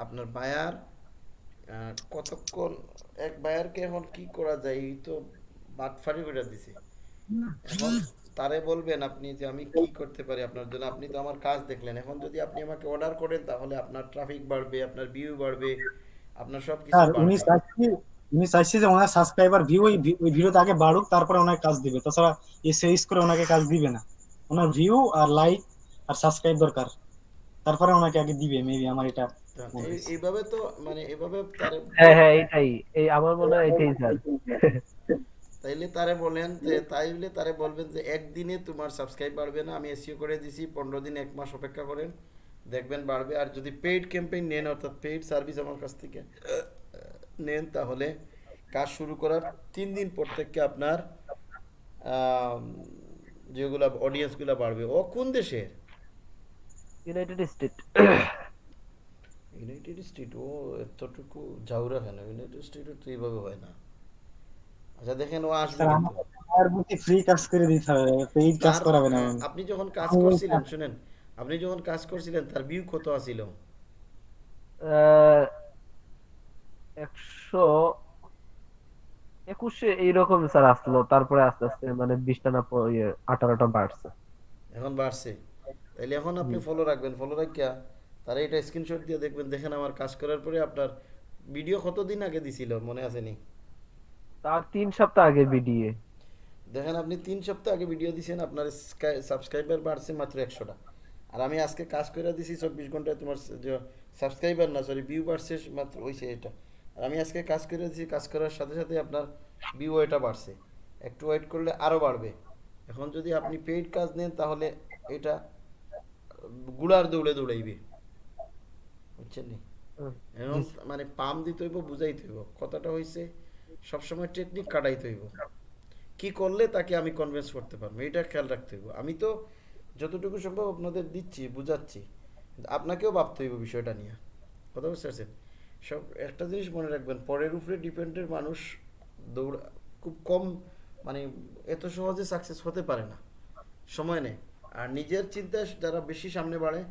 আপনার বায়ার কতক্ষণ এক বায়ারকে এখন কি করা যায় এই তো বাটফারি করে দিছে। এখন তারে বলবেন আপনি যে আমি কি করতে পারি আপনার জন্য আপনি তো আমার কাজ দেখলেন। এখন যদি আপনি আমাকে অর্ডার করেন তাহলে আপনার ট্রাফিক বাড়বে আপনার ভিউ বাড়বে আপনার সব কিছু বাড়বে। চাইছি উনি চাইছে যে ওনার সাবস্ক্রাইবার ভিউ ওই ভিডিওতে আগে বাড়ুক তারপরে ওনাকে কাজ দিবে। তাছাড়া এই সেলস করে ওনাকে কাজ দিবে না। ওনার ভিউ আর লাইক আর সাবস্ক্রাইব দরকার। তারপরে ওনাকে আগে দিবে মেবি আমার এটা হয়েছে। এইভাবে তো মানে এভাবে হ্যাঁ হ্যাঁ এটাই এই আমার মনে হয় এটাই স্যার। তাইলে তারে বলেন যে তাইলে তারে বলবেন যে একদিনে তোমার সাবস্ক্রাইব বাড়বে না আমি এসিও করে দিছি পনেরো দিন এক মাস অপেক্ষা করেন দেখবেন বাড়বে। আর যদি পেইড ক্যাম্পেইন নেন অর্থাৎ পেইড সার্ভিস আমার কাছ থেকে নেন তাহলে কাজ শুরু করার তিন দিন পর থেকে আপনার যেগুলা অডিয়েন্সগুলো বাড়বে। ও কোন দেশের? ইউনাইটেড স্টেট ইউনাইটেড স্টেট ও এতটুকু জাউরা কেন? ইউনাইটেড স্টেটে তো এইভাবে হয় না। আচ্ছা দেখেন ও আসবে আর বুঝি ফ্রি কাজ করে দিতে হবে পেইড কাজ তার- করাবে না আপনি যখন কাজ করছিলেন শুনেন আপনি যখন কাজ করছিলেন তার ভিউ কত আছিল একশো একুশে এইরকম স্যার আসলো তারপরে আস্তে আস্তে মানে বিশটা না ইয়ে আঠারোটা বাড়ছে। এখন বাড়ছে। তাইলে এখন আপনি ফলো রাখবেন। ফলো রাখিয়া তারা এটা স্ক্রিনশট দিয়ে দেখবেন। দেখেন আমার কাজ করার পরে আপনার ভিডিও কতদিন আগে দিছিল? মনে আছে নি? তার তিন সপ্তাহ আগে ভিডিও দেখেন আপনি তিন সপ্তাহ আগে ভিডিও দিছেন আপনার সাবস্ক্রাইবার বাড়ছে মাত্র একশোটা। আর আমি আজকে কাজ করে দিছি চব্বিশ ঘন্টায় তোমার সাবস্ক্রাইবার না সরি ভিউ বাড়ছে মাত্র ওইছে এটা। আর আমি আজকে কাজ করে দিছি কাজ করার সাথে সাথে আপনার ভিউ এটা বাড়ছে। একটু ওয়েট করলে আরও বাড়বে। এখন যদি আপনি পেইড কাজ নেন তাহলে এটা গুড়ার দৌড়ে দৌড়াইবে। বুঝছেন এখন মানে পাম দিতে হইব বুঝাইতে হইব। কথাটা হইছে সবসময় টেকনিক কাটাইতে হইব। কি করলে তাকে আমি কনভিন্স করতে পারব? এটা খেয়াল রাখতে হইব। আমি তো যতটুকু সম্ভব আপনাদের দিচ্ছি বুঝাচ্ছি। আপনাকেও ভাবতে হইব বিষয়টা নিয়ে। কথা বুঝতে পারছেন? সব একটা জিনিস মনে রাখবেন পরের উপরে ডিপেন্ডের মানুষ দৌড় খুব কম মানে এত সহজে সাকসেস হতে পারে না। সময় নেই। আর নিজের চিন্তা যারা বেশি সামনে বাড়ে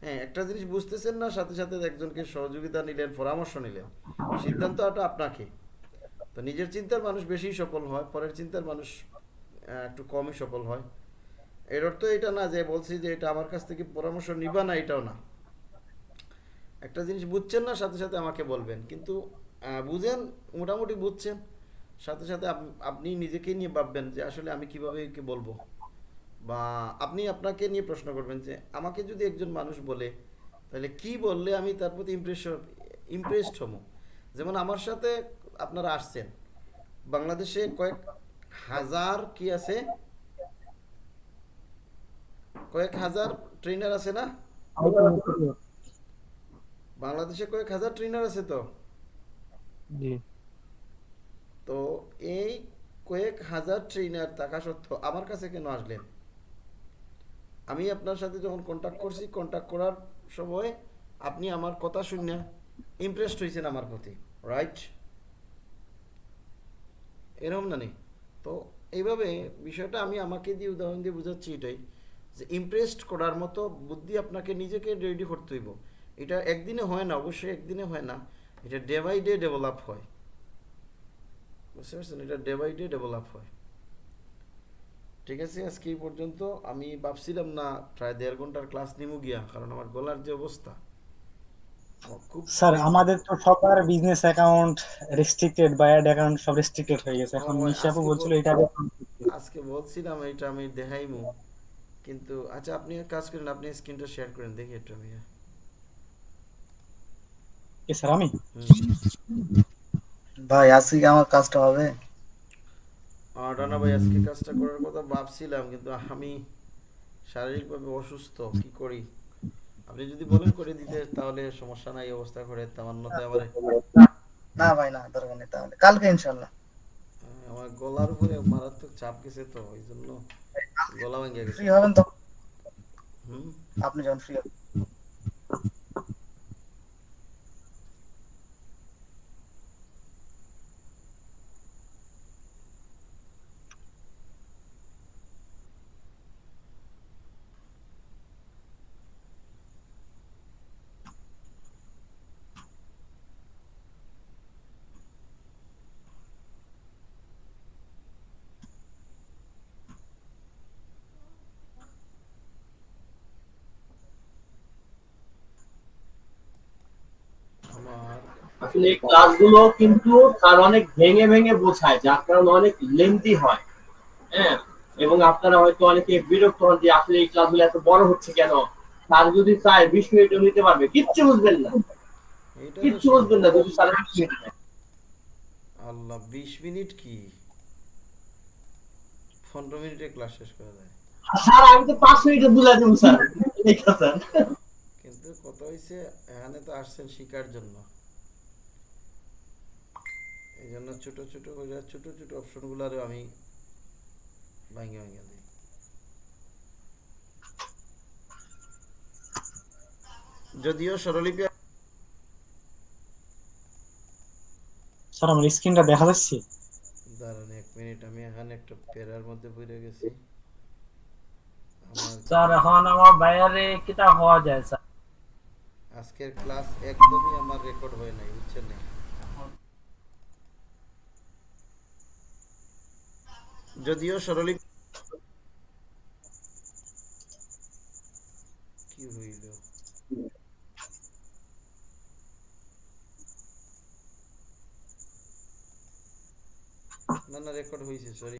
হ্যাঁ একটা জিনিস বুঝতেছেন না, সাথে সাথে একজনকে সহযোগিতা নিলেন, পরামর্শ নিলেন সিদ্ধান্ত সিদ্ধান্তটা আপনাকে। তো নিজের চিন্তার মানুষ বেশি সফল হয়, পরের চিন্তার মানুষ একটু কমই সফল হয়। এর অর্থ এটা না যে বলছি যে এটা আমার কাছ থেকে পরামর্শ নিবা না, এটাও না। একটা জিনিস বুঝছেন না, সাথে সাথে আমাকে বলবেন। কিন্তু বুঝেন, মোটামুটি বুঝছেন। সাথে সাথে আপ- আপনি নিজেকে নিয়ে ভাববেন যে আসলে আমি কীভাবে বলব। বা আপনি আপনাকে নিয়ে প্রশ্ন করবেন যে আমাকে যদি একজন মানুষ বলে তাহলে কি বললে আমি তার প্রতি ইমপ্রেস ইমপ্রেসড হব? যেমন আমার সাথে আপনারা আসছেন। বাংলাদেশে কয়েক হাজার কি আছে? কয়েক হাজার ট্রেনার আছে না? বাংলাদেশে কয়েক হাজার ট্রেনার আছে তো? তো এই কয়েক হাজার ট্রেনার থাকা সত্ত্বেও আমার কাছে কেন আসলেন? আমি আপনার সাথে যখন কন্ট্যাক্ট করছি কন্ট্যাক্ট করার সময় আপনি আমার কথা শুনে ইমপ্রেসড হয়েছেন আমার প্রতি রাইট এরকম না নেই? তো এইভাবে বিষয়টা আমি আমাকে দিয়ে উদাহরণ দিয়ে বোঝাচ্ছি এটাই, যে ইমপ্রেসড করার মতো বুদ্ধি আপনাকে নিজেকে রেডি করতে হইব। এটা একদিনে হয় না, অবশ্যই একদিনে হয় না, এটা ডে বাই ডে ডেভেলপ হয়। বুঝতে পারছেন? এটা ডে বাই ডে ডেভেলপ হয়। ঠিক আছে আজকে এই পর্যন্ত আমি ভাবছিলাম না প্রায় দেড় ঘণ্টার ক্লাস নিমু গিয়া কারণ আমার গলার যে অবস্থা স্যার আমাদের তো সবার বিজনেস অ্যাকাউন্ট রেস্ট্রিক্টেড বা অ্যাড অ্যাকাউন্ট সব রেস্ট্রিক্টেড হয়ে গেছে। এখন নিশাপু আজকে বলছিল এটা আজকে বলছিলাম এটা আমি দেখাইমু। কিন্তু আচ্ছা আপনি এক কাজ করেন আপনি স্ক্রিনটা শেয়ার করেন দেখি একটু আমি। কি স্যার আমি? ভাই আজকে আমার কাজটা হবে? রানা ভাই আজকে কাজটা করার কথা ভাবছিলাম কিন্তু আমি শারীরিকভাবে অসুস্থ কি করি? আপনি যদি বলেন করে দিতে তাহলে সমস্যা নাই অবস্থা করে তামান্নতে আমার। না ভাই না দরকার নেই তাহলে। কালকে ইনশাল্লাহ আমার গলার উপরে মারাত্মক চাপ গেছে তো ওই জন্য গলা ভেঙে গেছে। ফ্রি হবেন তো? হুম? আপনি যখন ফ্রি হবেন আমার আসলে এই ক্লাসগুলো কিন্তু তার অনেক ভেঙে ভেঙে বোঝায় যার কারণে অনেক লেন্দি হয়। হ্যাঁ? এবং আপনারা হয়তো অনেকে বিরক্ত হন যে আসলে এই ক্লাসগুলো এত বড় হচ্ছে কেন? স্যার যদি চায় বিশ মিনিটও নিতে পারবে কিচ্ছু বুঝবেন না। কিচ্ছু বুঝবেন না যদি স্যার বিশ মিনিট আল্লাহ বিশ মিনিট কি? পনেরো মিনিটে ক্লাস শেষ করা যায়। স্যার আমি তো পাঁচ মিনিটে বুঝাই দেবো স্যার। কিন্তু কথা হয়েছে এখানে তো আসছেন শিকার জন্য। এই জন্য ছোট ছোট করে ছোট ছোট অপশনগুলোরও আমি ভাঙে ভাঙে দিই। যদিও স্বরলিপি স্যার আমার স্ক্রিনটা দেখা যাচ্ছে? দাঁড়ান এক মিনিট আমি এখানে একটা পেরার মধ্যে পড়ে গেছি। স্যার এখন আমার বাইরে কিটা হওয়া যায় স্যার। আজকের ক্লাস একদমই আমার রেকর্ড হয় নাই বুঝছেন না? যদিও স্বরলিপি কি হইল না না রেকর্ড হয়েছে সরি